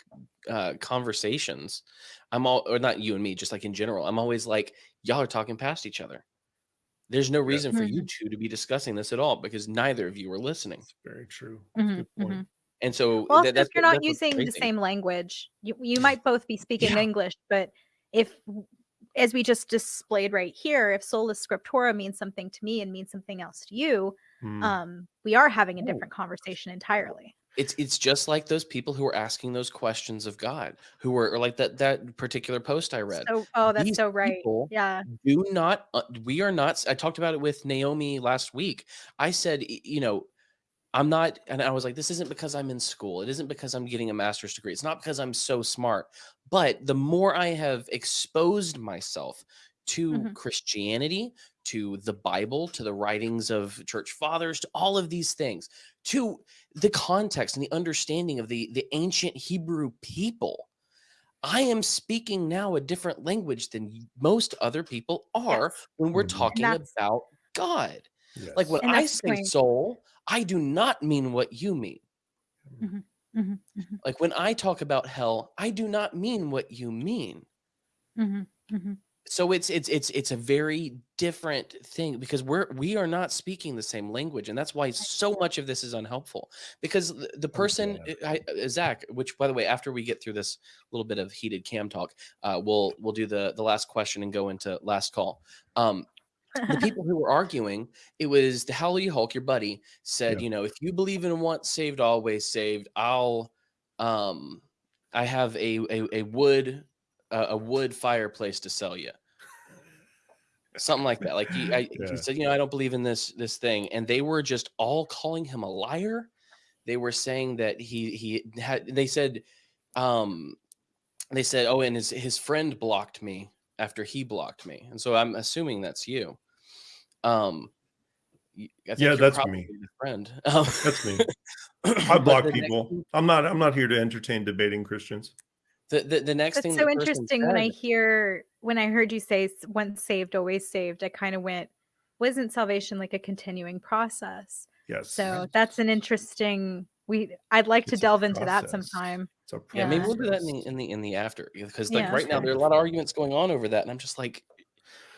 Speaker 1: uh, conversations, I'm all, or not you and me, just like in general, I'm always like, y'all are talking past each other. There's no reason for you
Speaker 3: Mhm.
Speaker 1: two to be discussing this at all because neither of you are listening.
Speaker 2: that's very true. That's a
Speaker 3: Mhm,
Speaker 2: good point.
Speaker 3: mhm.
Speaker 1: And so
Speaker 3: Well,
Speaker 1: that,
Speaker 3: if
Speaker 1: that's
Speaker 3: you're not using the same language, you, you might both be speaking
Speaker 1: Yeah.
Speaker 3: English, but if, as we just displayed right here, if sola scriptura means something to me and means something else to you,
Speaker 2: Mm,
Speaker 3: um, we are having a
Speaker 1: Oh.
Speaker 3: different conversation entirely.
Speaker 1: It's it's just like those people who are asking those questions of God, who were or like that that particular post I read.
Speaker 3: So, oh, that's
Speaker 1: These
Speaker 3: so right. Yeah.
Speaker 1: do not uh, we are not I talked about it with naomi last week i said you know i'm not and i was like this isn't because i'm in school it isn't because i'm getting a master's degree it's not because i'm so smart but the more i have exposed myself to
Speaker 3: Mhm.
Speaker 1: christianity to the bible to the writings of church fathers to all of these things to the context and the understanding of the the ancient hebrew people I am speaking now a different language than most other people are
Speaker 3: Yes.
Speaker 1: when we're. Talking about God.
Speaker 2: yes.
Speaker 1: Like when I say soul, I do not mean what you mean.
Speaker 3: Mhm, mhm, mhm,
Speaker 1: Like when I talk about hell, I do not mean what you mean.
Speaker 3: mhm, mhm.
Speaker 1: So it's it's it's it's a very different thing because we're we are not speaking the same language, and that's why so much of this is unhelpful. Because the, the person,
Speaker 2: yeah.
Speaker 1: I, I- Zach, which by the way, after we get through this little bit of heated cam talk, uh, we'll we'll do the the last question and go into last call. Um, the *laughs* people who were arguing, it was the Hallelujah Hulk, your buddy, said,
Speaker 2: Yeah.
Speaker 1: you know, if you believe in once saved, always saved, I'll um I have a a, a wood uh, a wood fireplace to sell you. Something like that. Like he, I,
Speaker 2: Yeah.
Speaker 1: he said, you know, I don't believe in this this thing, and they were just all calling him a liar. They were saying that he he had. They said, um, they said, oh, and his his friend blocked me after he blocked me, and so I'm assuming that's you. Um, y- I
Speaker 2: Yeah, that's me.
Speaker 1: friend. *laughs* Um,
Speaker 2: That's me. *laughs* I block
Speaker 1: the next
Speaker 2: people. I'm not. I'm not here to entertain debating Christians.
Speaker 1: The, the, the next
Speaker 3: That's
Speaker 1: thing
Speaker 3: so
Speaker 1: the person
Speaker 3: interesting. When I hear when I heard you say once saved, always saved, I kind of went, wasn't salvation like a continuing process?
Speaker 2: Yes.
Speaker 3: So that's an interesting. We I'd like to
Speaker 2: It's a
Speaker 3: delve into that sometime.
Speaker 2: It's a
Speaker 1: Yeah, maybe we'll do that in the in the in the after because like
Speaker 3: Yeah.
Speaker 1: right now there are a lot of arguments going on over that, and I'm just like,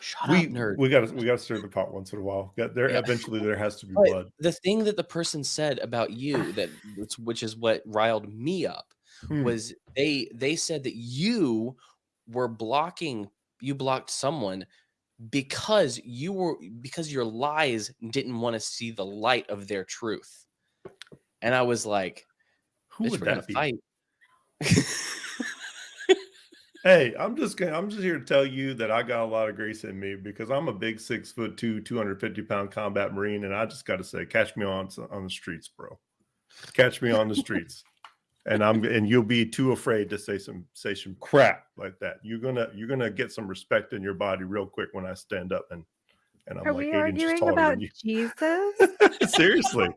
Speaker 1: shut
Speaker 2: we
Speaker 1: up, nerd.
Speaker 2: we got to we got to stir the pot once in a while. There
Speaker 1: Yeah.
Speaker 2: eventually there has to be
Speaker 1: But
Speaker 2: blood.
Speaker 1: the thing that the person said about you that *sighs* which, is what riled me up
Speaker 2: Hmm.
Speaker 1: was they they said that you were blocking you blocked someone because you were because your lies didn't want to see the light of their truth. And I was like,
Speaker 2: Who would that be?
Speaker 1: fight. *laughs*
Speaker 2: Hey, I'm just gonna, I'm just here to tell you that I got a lot of grace in me because I'm a big six foot two, 250 pound combat marine, and I just got to say, catch me on on the streets, bro. Catch me on the streets, and I'm and you'll be too afraid to say some say some crap like that. You're gonna you're gonna get some respect in your body real quick when I stand up and and I'm
Speaker 3: Are
Speaker 2: like
Speaker 3: we
Speaker 2: eight inches
Speaker 3: arguing
Speaker 2: taller
Speaker 3: about. Jesus? *laughs*
Speaker 2: Seriously.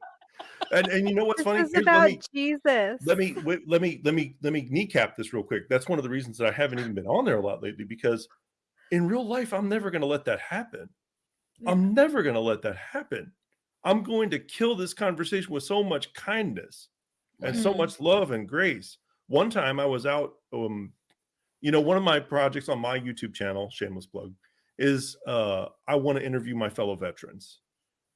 Speaker 2: And and you know what's
Speaker 3: this
Speaker 2: funny?
Speaker 3: is
Speaker 2: Here's- let
Speaker 3: about
Speaker 2: me-
Speaker 3: Jesus.
Speaker 2: let me wait, let me let me let me kneecap this real quick. That's one of the reasons that I haven't even been on there a lot lately because in real life I'm never going to let that happen. I'm never going to let that happen. I'm going to kill this conversation with so much kindness and so
Speaker 3: Mhm.
Speaker 2: much love and grace. One time I was out um you know one of my projects on my YouTube channel, shameless plug, is uh I want to interview my fellow veterans.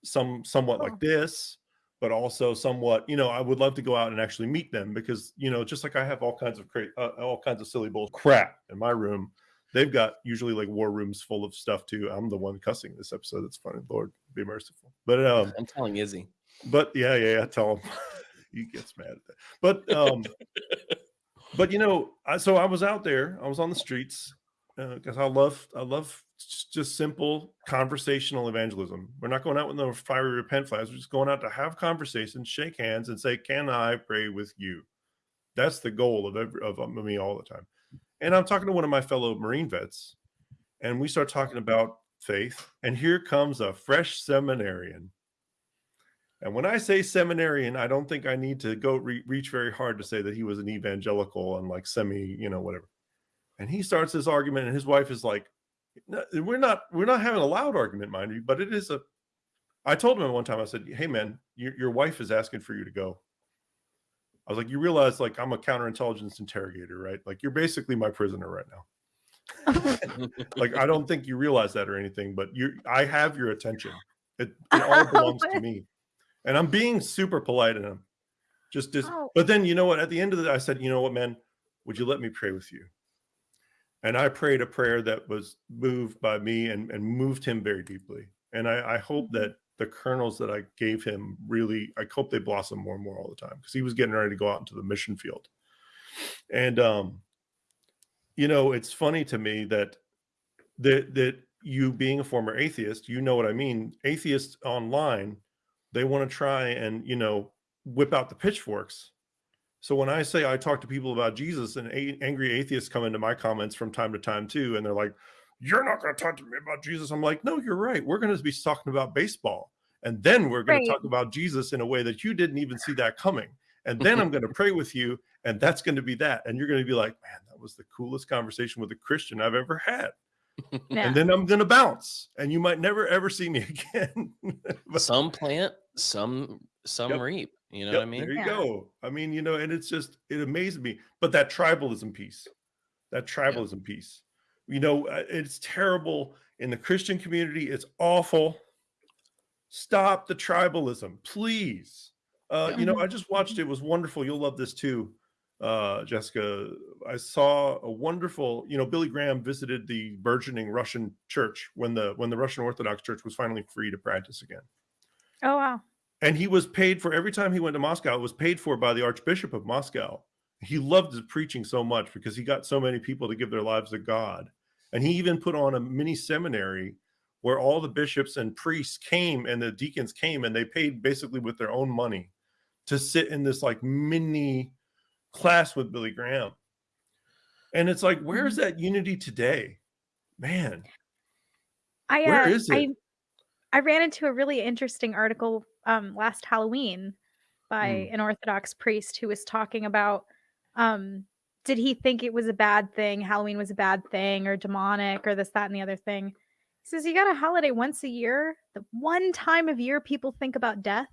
Speaker 2: Some somewhat
Speaker 3: Oh.
Speaker 2: like this, but also somewhat, you know, I would love to go out and actually meet them because, you know, just like I have all kinds of cra- uh, all kinds of silly bull crap in my room, they've got usually like war rooms full of stuff too. I'm the one cussing this episode. That's funny. Lord be merciful. But um,
Speaker 1: I'm telling Izzy.
Speaker 2: but yeah, yeah, yeah. Tell him *laughs* he gets mad at that. But um, but you know, I, so I was out there. I was on the streets because I love I love just simple conversational evangelism. We're not going out with no fiery repent flags. We're just going out to have conversations, shake hands, and say, "Can I pray with you?" that's the goal of every of um, me all the time. And I'm talking to one of my fellow Marine vets, and we start talking about faith, and here comes a fresh seminarian. And when I say seminarian, I don't think I need to go re- reach very hard to say that he was an evangelical and like semi, you know, whatever. And he starts this argument, and his wife is like, no, "We're not, we're not having a loud argument, mind you, but it is a." I told him one time, I said, "Hey, man, your, your wife is asking for you to go." I was like, "You realize, like, I'm a counterintelligence interrogator, right? Like, you're basically my prisoner right now." *laughs* like, I don't think you realize that or anything, but you, I have your attention. It, it all *laughs* belongs to me, and I'm being super polite and I'm just, just.
Speaker 3: Oh.
Speaker 2: But then, you know what? At the end of the, I said, "You know what, man? Would you let me pray with you?" And I prayed a prayer that was moved by me and, and moved him very deeply. And I, I hope
Speaker 3: Mm-hmm.
Speaker 2: that the kernels that I gave him really, I hope they blossom more and more all the time because he was getting ready to go out into the mission field. And um, you know, it's funny to me that that that you being a former atheist, you know what I mean. Atheists online, they want to try and you know whip out the pitchforks so when I say I talk to people about Jesus and a- angry atheists come into my comments from time to time too, and they're like, "You're not going to talk to me about Jesus." I'm like, "No, you're right. We're going to be talking about baseball, and then we're going
Speaker 3: Right.
Speaker 2: to talk about Jesus in a way that you didn't even see that coming. And then I'm going *laughs* to pray with you, and that's going to be that. And you're going to be like, "Man, that was the coolest conversation with a Christian I've ever had."
Speaker 3: Yeah.
Speaker 2: And then I'm going to bounce, and you might never ever see me *laughs* again. But-
Speaker 1: some *laughs* plant, some some
Speaker 2: Yep.
Speaker 1: reap. You know
Speaker 2: Yep,
Speaker 1: what I mean?
Speaker 2: There you
Speaker 3: Yeah.
Speaker 2: go. I mean, you know, and it's just it amazed me. But that tribalism piece, that tribalism piece, you know, uh, it's terrible in the Christian community. It's awful. Stop the tribalism, please. Uh,
Speaker 1: Yeah.
Speaker 2: You know. I just watched *laughs* it. It was wonderful. You'll love this too, uh, Jessica. I saw a wonderful. You know, Billy Graham visited the burgeoning Russian church when the when the Russian Orthodox Church was finally free to practice again
Speaker 3: Oh wow.
Speaker 2: And he was paid for every time he went to Moscow. It was paid for by the Archbishop of Moscow. He loved his preaching so much because he got so many people to give their lives to God. And he even put on a mini seminary where all the bishops and priests came and the deacons came and they paid basically with their own money to sit in this like mini class with Billy Graham. And it's like, where's that unity today? Man,
Speaker 3: I uh,
Speaker 2: Where is
Speaker 3: I
Speaker 2: it?
Speaker 3: I ran into a really interesting article um last Halloween by
Speaker 2: Mm.
Speaker 3: an Orthodox priest who was talking about um did he think it was a bad thing, Halloween was a bad thing or demonic or this, that, and the other thing. He says you got a holiday once a year, the one time of year people think about death.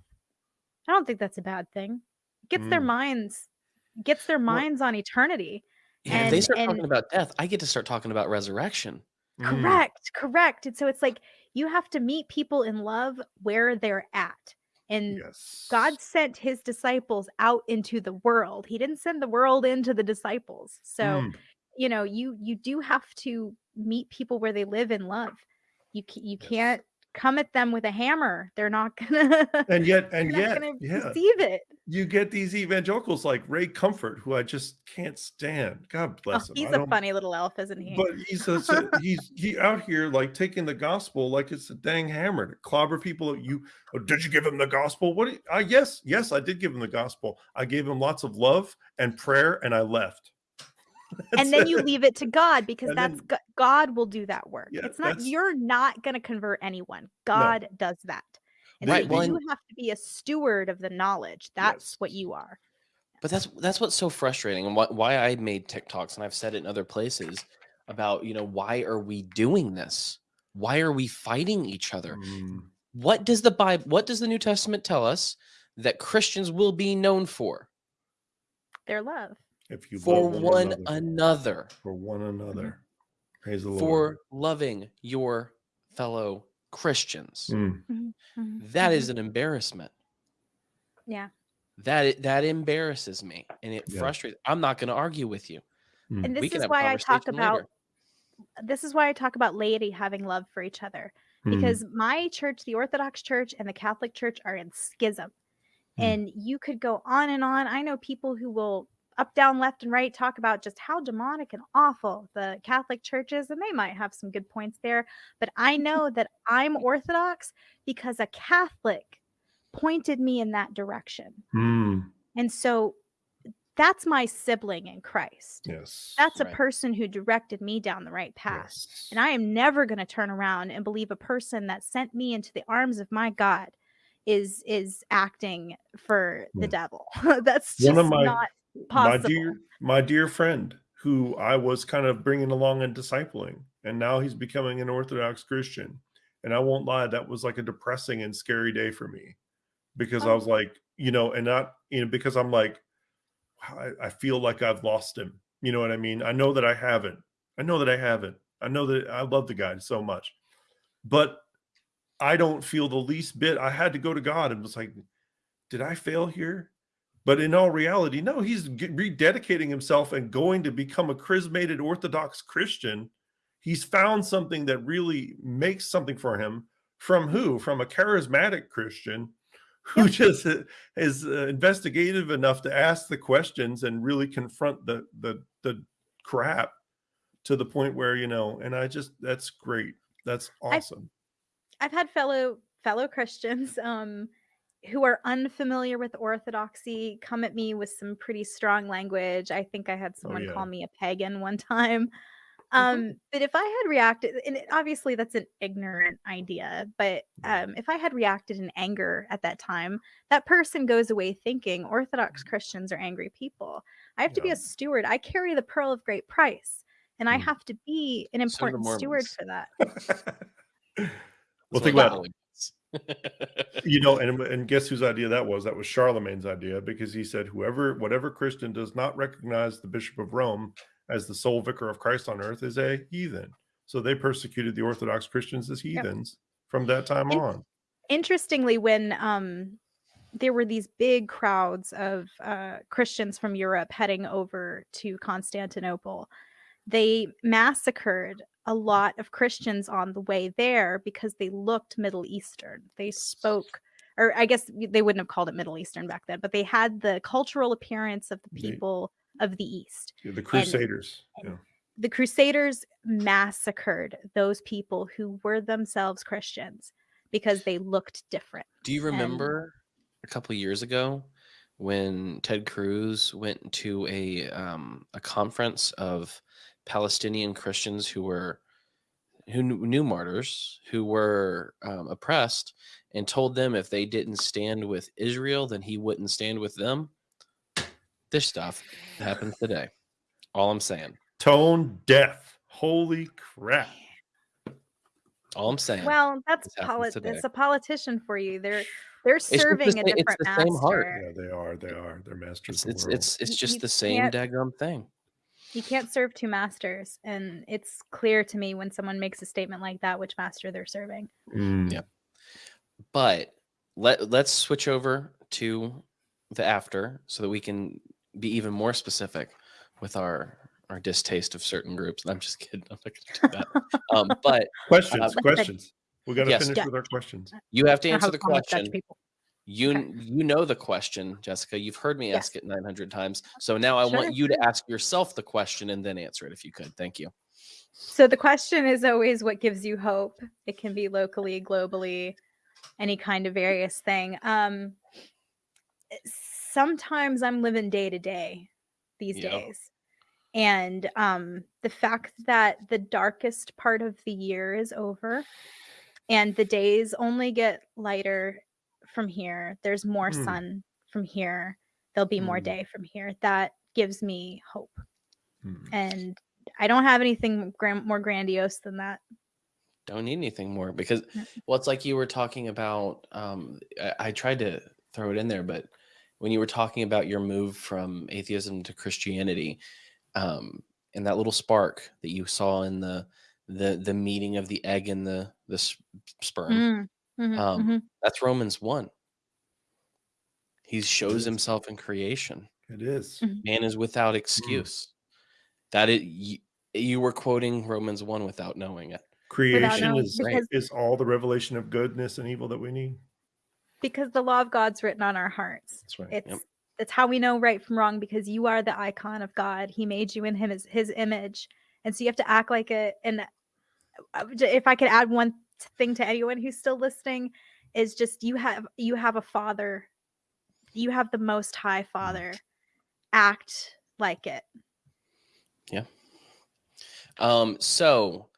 Speaker 3: I don't think that's a bad thing. It gets their
Speaker 2: Mm.
Speaker 3: minds gets their
Speaker 2: Well-
Speaker 3: minds on eternity.
Speaker 1: Yeah, if they start
Speaker 3: and-
Speaker 1: talking about death, I get to start talking about resurrection.
Speaker 2: Mm.
Speaker 3: Correct, correct. And so it's like you have to meet people in love where they're at. And
Speaker 2: Yes.
Speaker 3: God sent his disciples out into the world. He didn't send the world into the disciples. So,
Speaker 2: Mm.
Speaker 3: you know, you you do have to meet people where they live in love. You you
Speaker 2: Yes.
Speaker 3: can't come at them with a hammer. They're not gonna
Speaker 2: and yet *laughs* and yet yeah
Speaker 3: receive it.
Speaker 2: You get these evangelicals like ray comfort who i just can't stand god
Speaker 3: Oh,
Speaker 2: bless him
Speaker 3: he's a funny little elf, isn't he?
Speaker 2: but he's a, so- he's he out here like taking the gospel like it's a dang hammer to clobber people you oh, did you give him the gospel what you, I yes yes i did give him the gospel i gave him lots of love and prayer and i left *laughs* That's
Speaker 3: and then you leave it to God because
Speaker 2: And
Speaker 3: that's
Speaker 2: then-
Speaker 3: God will do that work.
Speaker 2: Yeah,
Speaker 3: it's not you're not going to convert anyone. God does that. And
Speaker 1: Right,
Speaker 3: so
Speaker 1: well,
Speaker 3: you
Speaker 1: and-
Speaker 3: have to be a steward of the knowledge. That's what you are.
Speaker 1: But that's that's what's so frustrating, and why, why I made TikToks, and I've said it in other places about you know why are we doing this? Why are we fighting each other?
Speaker 2: Mm,
Speaker 1: What does the Bible? What does the New Testament tell us that Christians will be known for?
Speaker 3: Their love.
Speaker 2: if you
Speaker 1: For
Speaker 2: love
Speaker 1: one
Speaker 2: another,
Speaker 1: another,
Speaker 2: for one another praise the lord
Speaker 1: for loving your fellow Christians.
Speaker 2: Mm,
Speaker 1: That
Speaker 3: Mhm.
Speaker 1: an embarrassment.
Speaker 3: Yeah.
Speaker 1: That that embarrasses me, and it
Speaker 2: Yeah.
Speaker 1: frustrates. I'm not going to argue with you.
Speaker 2: mm.
Speaker 3: And
Speaker 1: we
Speaker 3: this
Speaker 1: can
Speaker 3: is why I talk about
Speaker 1: later.
Speaker 3: this is why I talk about laity having love for each other.
Speaker 2: Mm.
Speaker 3: Because my church, the Orthodox Church and the Catholic Church are in schism.
Speaker 2: Mm.
Speaker 3: And you could go on and on. I know people who will up, down, left, and right talk about just how demonic and awful the Catholic Church is, and they might have some good points there. But I *laughs* know that I'm Orthodox because a Catholic pointed me in that direction.
Speaker 2: Mm.
Speaker 3: And so that's my sibling in Christ.
Speaker 2: Yes.
Speaker 3: That's a person who directed me down the right path.
Speaker 2: yes.
Speaker 3: And I am never going to turn around and believe a person that sent me into the arms of my God is is acting for the
Speaker 2: Hmm.
Speaker 3: devil. *laughs* That's just
Speaker 2: my-
Speaker 3: not
Speaker 2: my dear my dear friend who I was kind of bringing along and discipling and now he's becoming an orthodox Christian and I won't lie that was like a depressing and scary day for me because I
Speaker 3: Oh.
Speaker 2: was like you know and not you know because I'm like I, I feel like I've lost him. You know what I mean? I know that I haven't. I know that I haven't. I know that I love the guy so much. But I don't feel the least bit I had to go to God and was like did I fail here but in all reality, no, he's rededicating himself and going to become a chrismated Orthodox Christian. He's found something that really makes something for him. From who? From a charismatic Christian who just uh, is uh, investigative enough to ask the questions and really confront the the the crap to the point where you know. And I just that's great. That's awesome.
Speaker 3: I've had fellow fellow Christians *laughs* um who are unfamiliar with orthodoxy come at me with some pretty strong language. I think I had someone
Speaker 2: Oh, yeah.
Speaker 3: call me a pagan one time.
Speaker 1: Mhm.
Speaker 3: Um but if I had reacted and obviously that's an ignorant idea, but um if I had reacted in anger at that time, that person goes away thinking orthodox Christians are angry people. I have to be a steward. I carry the pearl of great price and I
Speaker 2: Mm.
Speaker 3: have to be an important steward for that. *laughs*
Speaker 2: well,
Speaker 1: That's
Speaker 2: think about
Speaker 1: Catholic *laughs*
Speaker 2: you know, and and guess whose idea that was? That was Charlemagne's idea because he said, whoever, whatever Christian does not recognize the Bishop of Rome as the sole vicar of Christ on earth is a heathen. So they persecuted the Orthodox Christians as heathens from that time on.
Speaker 3: interestingly when um there were these big crowds of uh christians from europe heading over to constantinople they massacred a lot of christians on the way there because they looked middle eastern they spoke or i guess they wouldn't have called it middle eastern back then but they had the cultural appearance of the
Speaker 2: They-
Speaker 3: people of the east
Speaker 2: The Crusaders.
Speaker 3: and-
Speaker 2: yeah.
Speaker 3: the crusaders massacred those people who were themselves christians because they looked different
Speaker 1: Do you
Speaker 3: and-
Speaker 1: remember a couple years ago when Ted Cruz went to a um, a conference of Palestinian Christians who were who knew, knew martyrs who were um, oppressed and told them if they didn't stand with Israel, then he wouldn't stand with them. This stuff happens today. All I'm saying.
Speaker 2: Tone deaf. Holy crap.
Speaker 1: All I'm saying.
Speaker 3: Well, that's
Speaker 1: This
Speaker 3: polit- it's a politician for you. They're *sighs* they're
Speaker 1: just the
Speaker 3: serving a
Speaker 1: sa- it's
Speaker 3: different
Speaker 1: the same heart.
Speaker 3: master.
Speaker 2: Yeah, they are. They are. They're masters
Speaker 1: it's
Speaker 2: of
Speaker 1: it's
Speaker 2: world.
Speaker 1: it's, it's just
Speaker 3: you
Speaker 1: the same
Speaker 3: can't-
Speaker 1: daggum thing.
Speaker 3: You can't serve two masters, and it's clear to me when someone makes a statement like that which master they're serving.
Speaker 2: Mm.
Speaker 1: Yeah. but let let's switch over to the after so that we can be even more specific with our our distaste of certain groups. I'm just kidding. I'm not going to do that. um, *laughs* but
Speaker 2: Questions.
Speaker 1: Uh,
Speaker 2: questions. We got to
Speaker 1: yes.
Speaker 2: finish
Speaker 3: Yeah.
Speaker 2: with our questions.
Speaker 1: you have to answer the
Speaker 3: Thomas judge
Speaker 1: question. You you know the question, Jessica. You've heard me ask it 900 times. So now I
Speaker 3: Sure,
Speaker 1: want you to ask yourself the question and then answer it if you could. Thank you.
Speaker 3: So the question is always what gives you hope. It can be locally, globally, any kind of various thing. Um, eh, sometimes I'm living day to day these
Speaker 1: Yep.
Speaker 3: days. And um, the fact that the darkest part of the year is over and the days only get lighter from here, there's more
Speaker 2: Hmm.
Speaker 3: sun from here, there'll be more
Speaker 2: Hmm.
Speaker 3: day from here. That gives me hope.
Speaker 2: Mm.
Speaker 3: And I don't have anything gran- more grandiose than that.
Speaker 1: Don't need anything more because
Speaker 3: Yeah.
Speaker 1: well, it's like you were talking about. Um, I, I tried to throw it in there, but when you were talking about your move from atheism to Christianity, um, and that little spark that you saw in the the the meeting of the egg and the the s- sperm,
Speaker 3: Mm, mhm,
Speaker 1: Um,
Speaker 3: mhm.
Speaker 1: that's Romans one. He shows himself in creation.
Speaker 2: It is.
Speaker 3: Mhm.
Speaker 1: Man is without excuse. That it you, you were quoting Romans one without knowing it.
Speaker 2: Creation
Speaker 3: knowing,
Speaker 2: is
Speaker 3: because-
Speaker 2: is all the revelation of goodness and evil that we need.
Speaker 3: Because the law of God's written on our hearts.
Speaker 2: That's right.
Speaker 3: It's
Speaker 1: Yep.
Speaker 3: it's how we know right from wrong because you are the icon of God. He made you in him as his image. And so you have to act like it. And uh, if I could add one thing to anyone who's still listening, is just you have you have a father. You have the most high father act like it. Yeah.
Speaker 1: Um, so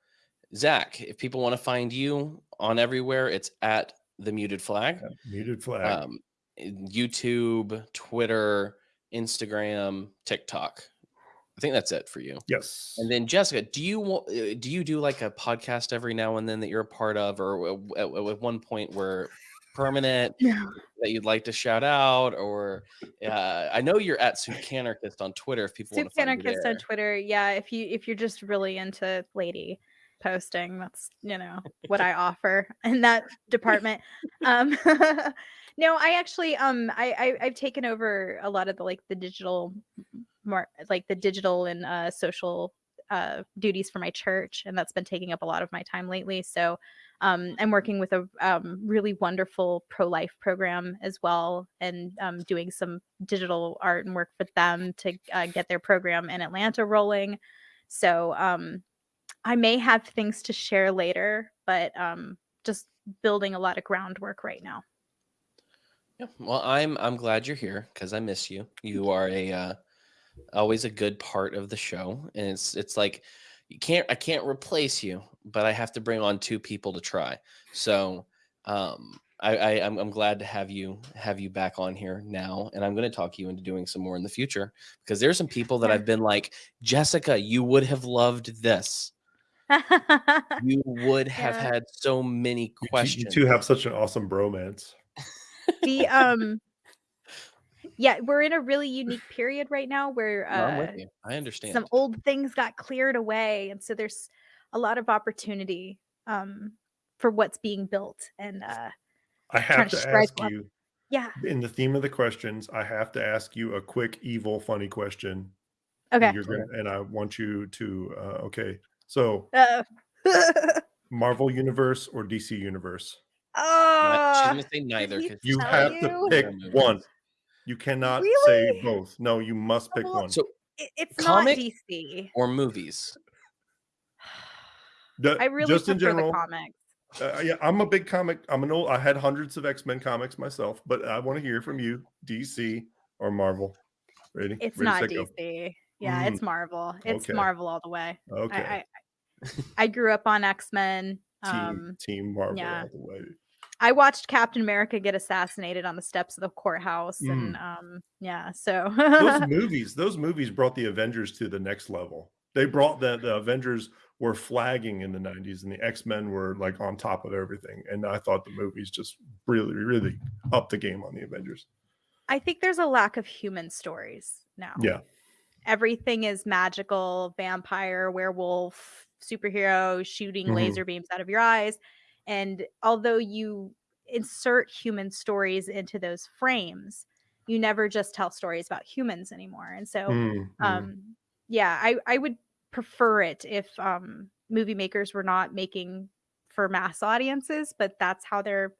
Speaker 1: Zach, if people want to find you on everywhere, it's at the muted flag.
Speaker 2: Muted flag.
Speaker 1: Um, YouTube, Twitter, Instagram, TikTok. I think that's it for you.
Speaker 2: yes.
Speaker 1: And then Jessica, do you wa- uh, do you do like a podcast every now and then that you're a part of, or at, at one point where permanent *laughs* that you'd like to shout out, or uh, I know you're at Soup Anarchist on Twitter. If people
Speaker 3: Soup
Speaker 1: want to find
Speaker 3: Anarchist on Twitter. Yeah, if you if you're just really into lady posting, that's you know what I offer in that *laughs* department. Um *laughs* no, I actually um I, I I've taken over a lot of the like the digital more like the digital and uh social uh duties for my church and that's been taking up a lot of my time lately. So um, I'm working with a um, really wonderful pro life program as well, and um, doing some digital art and work with them to uh, get their program in Atlanta rolling. So um, I may have things to share later, but um, just building a lot of groundwork right now.
Speaker 1: Yeah, well, I'm I'm glad you're here because I miss you. You are a uh, always a good part of the show, and it's it's like you can't I can't replace you, but I have to bring on two people to try. So um, I, I I'm, I'm glad to have you have you back on here now, and I'm going to talk you into doing some more in the future because there's some people that I've been like Jessica, you would have loved this. *laughs* You would have
Speaker 3: Yeah.
Speaker 1: had so many
Speaker 2: You You
Speaker 1: questions.
Speaker 2: two have such an awesome bromance.
Speaker 3: The um yeah we're in a really unique period right now where
Speaker 1: No, I'm
Speaker 3: uh
Speaker 1: with you. I understand.
Speaker 3: some old things got cleared away and so there's a lot of opportunity um for what's being built and uh
Speaker 2: I
Speaker 3: Trying
Speaker 2: have
Speaker 3: to
Speaker 2: to
Speaker 3: strike
Speaker 2: ask
Speaker 3: up-
Speaker 2: you
Speaker 3: yeah
Speaker 2: in the theme of the questions. I have to ask you a quick, evil, funny question.
Speaker 3: okay
Speaker 2: You're gonna, and I want you to. Uh, okay, so
Speaker 3: uh, *laughs*
Speaker 2: Marvel Universe or DC Universe?
Speaker 1: Ni- She's
Speaker 3: oh
Speaker 1: gonna say neither.
Speaker 2: You have
Speaker 3: you?
Speaker 2: to pick one. You cannot say both. No, you must pick
Speaker 3: Well,
Speaker 2: one.
Speaker 1: So
Speaker 3: it's
Speaker 1: comic-
Speaker 3: not dc
Speaker 1: or movies.
Speaker 2: The-
Speaker 3: i really
Speaker 2: just in general,
Speaker 3: comics
Speaker 2: uh, yeah, I'm a big comic. I'm an old. I had hundreds of X Men comics myself, but I want to hear from you, DC or Marvel. Ready?
Speaker 3: it's
Speaker 2: Ready,
Speaker 3: not
Speaker 2: set, go.
Speaker 3: dc yeah it's marvel it's
Speaker 2: Okay.
Speaker 3: marvel all the way
Speaker 2: Okay.
Speaker 3: I, I i grew up on x-men
Speaker 2: team,
Speaker 3: um
Speaker 2: team Marvel
Speaker 3: yeah.
Speaker 2: all the way.
Speaker 3: I watched Captain America get assassinated on the steps of the courthouse, and
Speaker 2: Mm.
Speaker 3: um, yeah, so
Speaker 2: Those *laughs* movies, those movies brought the Avengers to the next level. They brought the the Avengers were flagging in the 90s and the X-Men were like on top of everything. And I thought the movies just really, really upped the game on the Avengers.
Speaker 3: I think there's a lack of human stories now.
Speaker 2: Yeah.
Speaker 3: everything is magical, vampire, werewolf, superhero, shooting
Speaker 2: Mhm.
Speaker 3: laser beams out of your eyes, and although you insert human stories into those frames, you never just tell stories about humans anymore. And so,
Speaker 2: Mm, mm.
Speaker 3: um yeah i i would prefer it if um movie makers were not making for mass audiences but that's how they're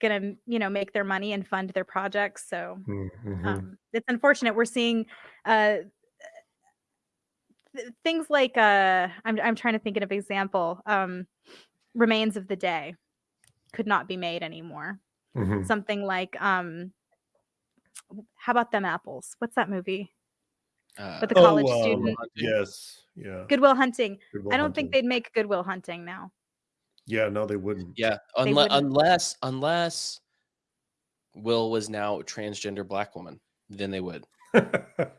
Speaker 3: gonna you know make their money and fund their projects so
Speaker 2: Mm, mhm.
Speaker 3: um it's unfortunate we're seeing uh th- things like uh I'm, I'm trying to think of an example um remains of the day could not be made anymore
Speaker 2: Mhm.
Speaker 3: something like um how about them apples what's that movie
Speaker 1: Uh,
Speaker 3: with the college
Speaker 2: um,
Speaker 3: student
Speaker 2: yes. Yeah.
Speaker 3: Good Will Hunting.
Speaker 2: Good Will
Speaker 3: I don't think they'd make Good Will Hunting now.
Speaker 2: Yeah, no, they wouldn't.
Speaker 1: yeah,
Speaker 3: They
Speaker 1: unless
Speaker 3: wouldn't.
Speaker 1: unless unless Will was now a transgender black woman, then they would. *laughs*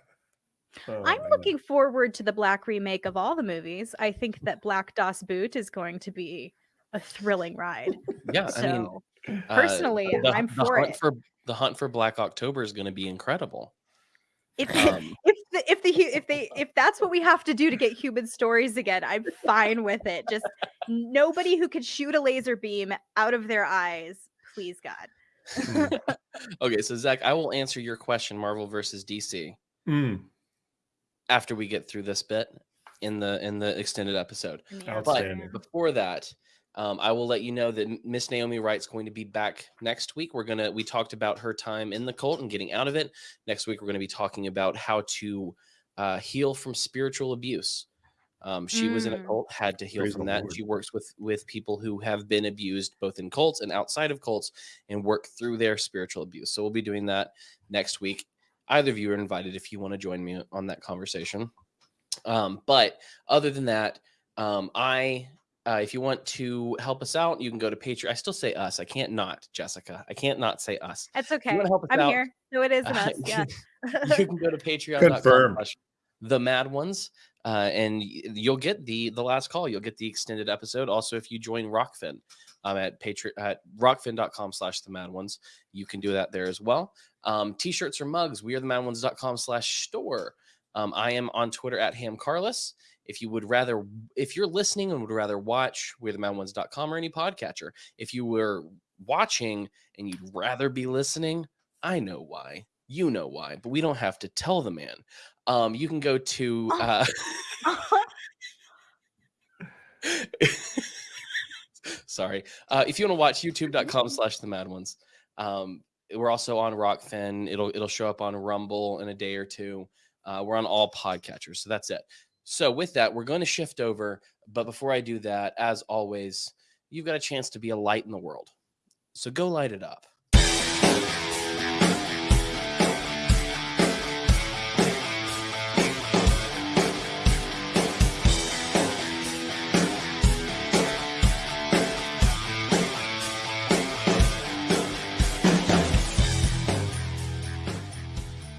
Speaker 2: Oh,
Speaker 3: I'm
Speaker 2: man.
Speaker 3: looking forward to the black remake of all the movies. I think that Black Das Boot is going to be a thrilling ride.
Speaker 1: Yeah, I mean,
Speaker 3: So *clears throat*
Speaker 1: uh,
Speaker 3: personally,
Speaker 1: the,
Speaker 3: I'm
Speaker 1: the
Speaker 3: for it.
Speaker 1: for the hunt for Black October is going to be incredible.
Speaker 3: if
Speaker 1: Um, *laughs*
Speaker 3: if the if the if they *laughs* if that's what we have to do to get human stories again, I'm fine with it. Just nobody who could shoot a laser beam out of their eyes, please God. *laughs*
Speaker 1: okay, so Zach, I will answer your question, Marvel versus DC,
Speaker 2: Mm,
Speaker 1: after we get through this bit in the in the extended episode.
Speaker 3: Yeah.
Speaker 2: Outstanding.
Speaker 1: before that um, i will let you know that miss naomi wright's going to be back next week we're gonna we talked about her time in the cult and getting out of it next week we're going to be talking about how to uh, heal from spiritual abuse um, she was in a
Speaker 3: Mm.
Speaker 1: cult had to heal
Speaker 2: Praise
Speaker 1: from that and
Speaker 2: Lord.
Speaker 1: she works with with people who have been abused both in cults and outside of cults and work through their spiritual abuse so we'll be doing that next week either of you are invited if you want to join me on that conversation. Um, but other than that, um, I uh, if you want to help us out, you can go to Patreon. I still say us. I can't not, Jessica. I can't not say us.
Speaker 3: That's okay.
Speaker 1: wanna help us
Speaker 3: I'm
Speaker 1: out,
Speaker 3: here. So it is an *laughs*
Speaker 1: Uh,
Speaker 3: us. Yeah.
Speaker 1: you *laughs* can go to patreon.com
Speaker 2: Confirm.
Speaker 1: the mad ones uh, and you'll get the the last call you'll get the extended episode also if you join Rokfin um, at patreon at rokfin.com slash the mad ones you can do that there as well um, t-shirts or mugs we are the mad ones.com slash store um, i am on twitter at ham carlos if you would rather if you're listening and would rather watch we're the mad ones.com or any podcatcher if you were watching and you'd rather be listening i know why you know why, but we don't have to tell the man. Um, you can go to
Speaker 3: Oh.
Speaker 1: uh, *laughs* sorry. Uh, if you want to watch youtube.com slash the mad ones. Um, we're also on Rokfin. It'll it'll show up on Rumble in a day or two. Uh, we're on all podcatchers. So that's it. So with that, we're going to shift over. But before I do that, as always, you've got a chance to be a light in the world. So go light it up.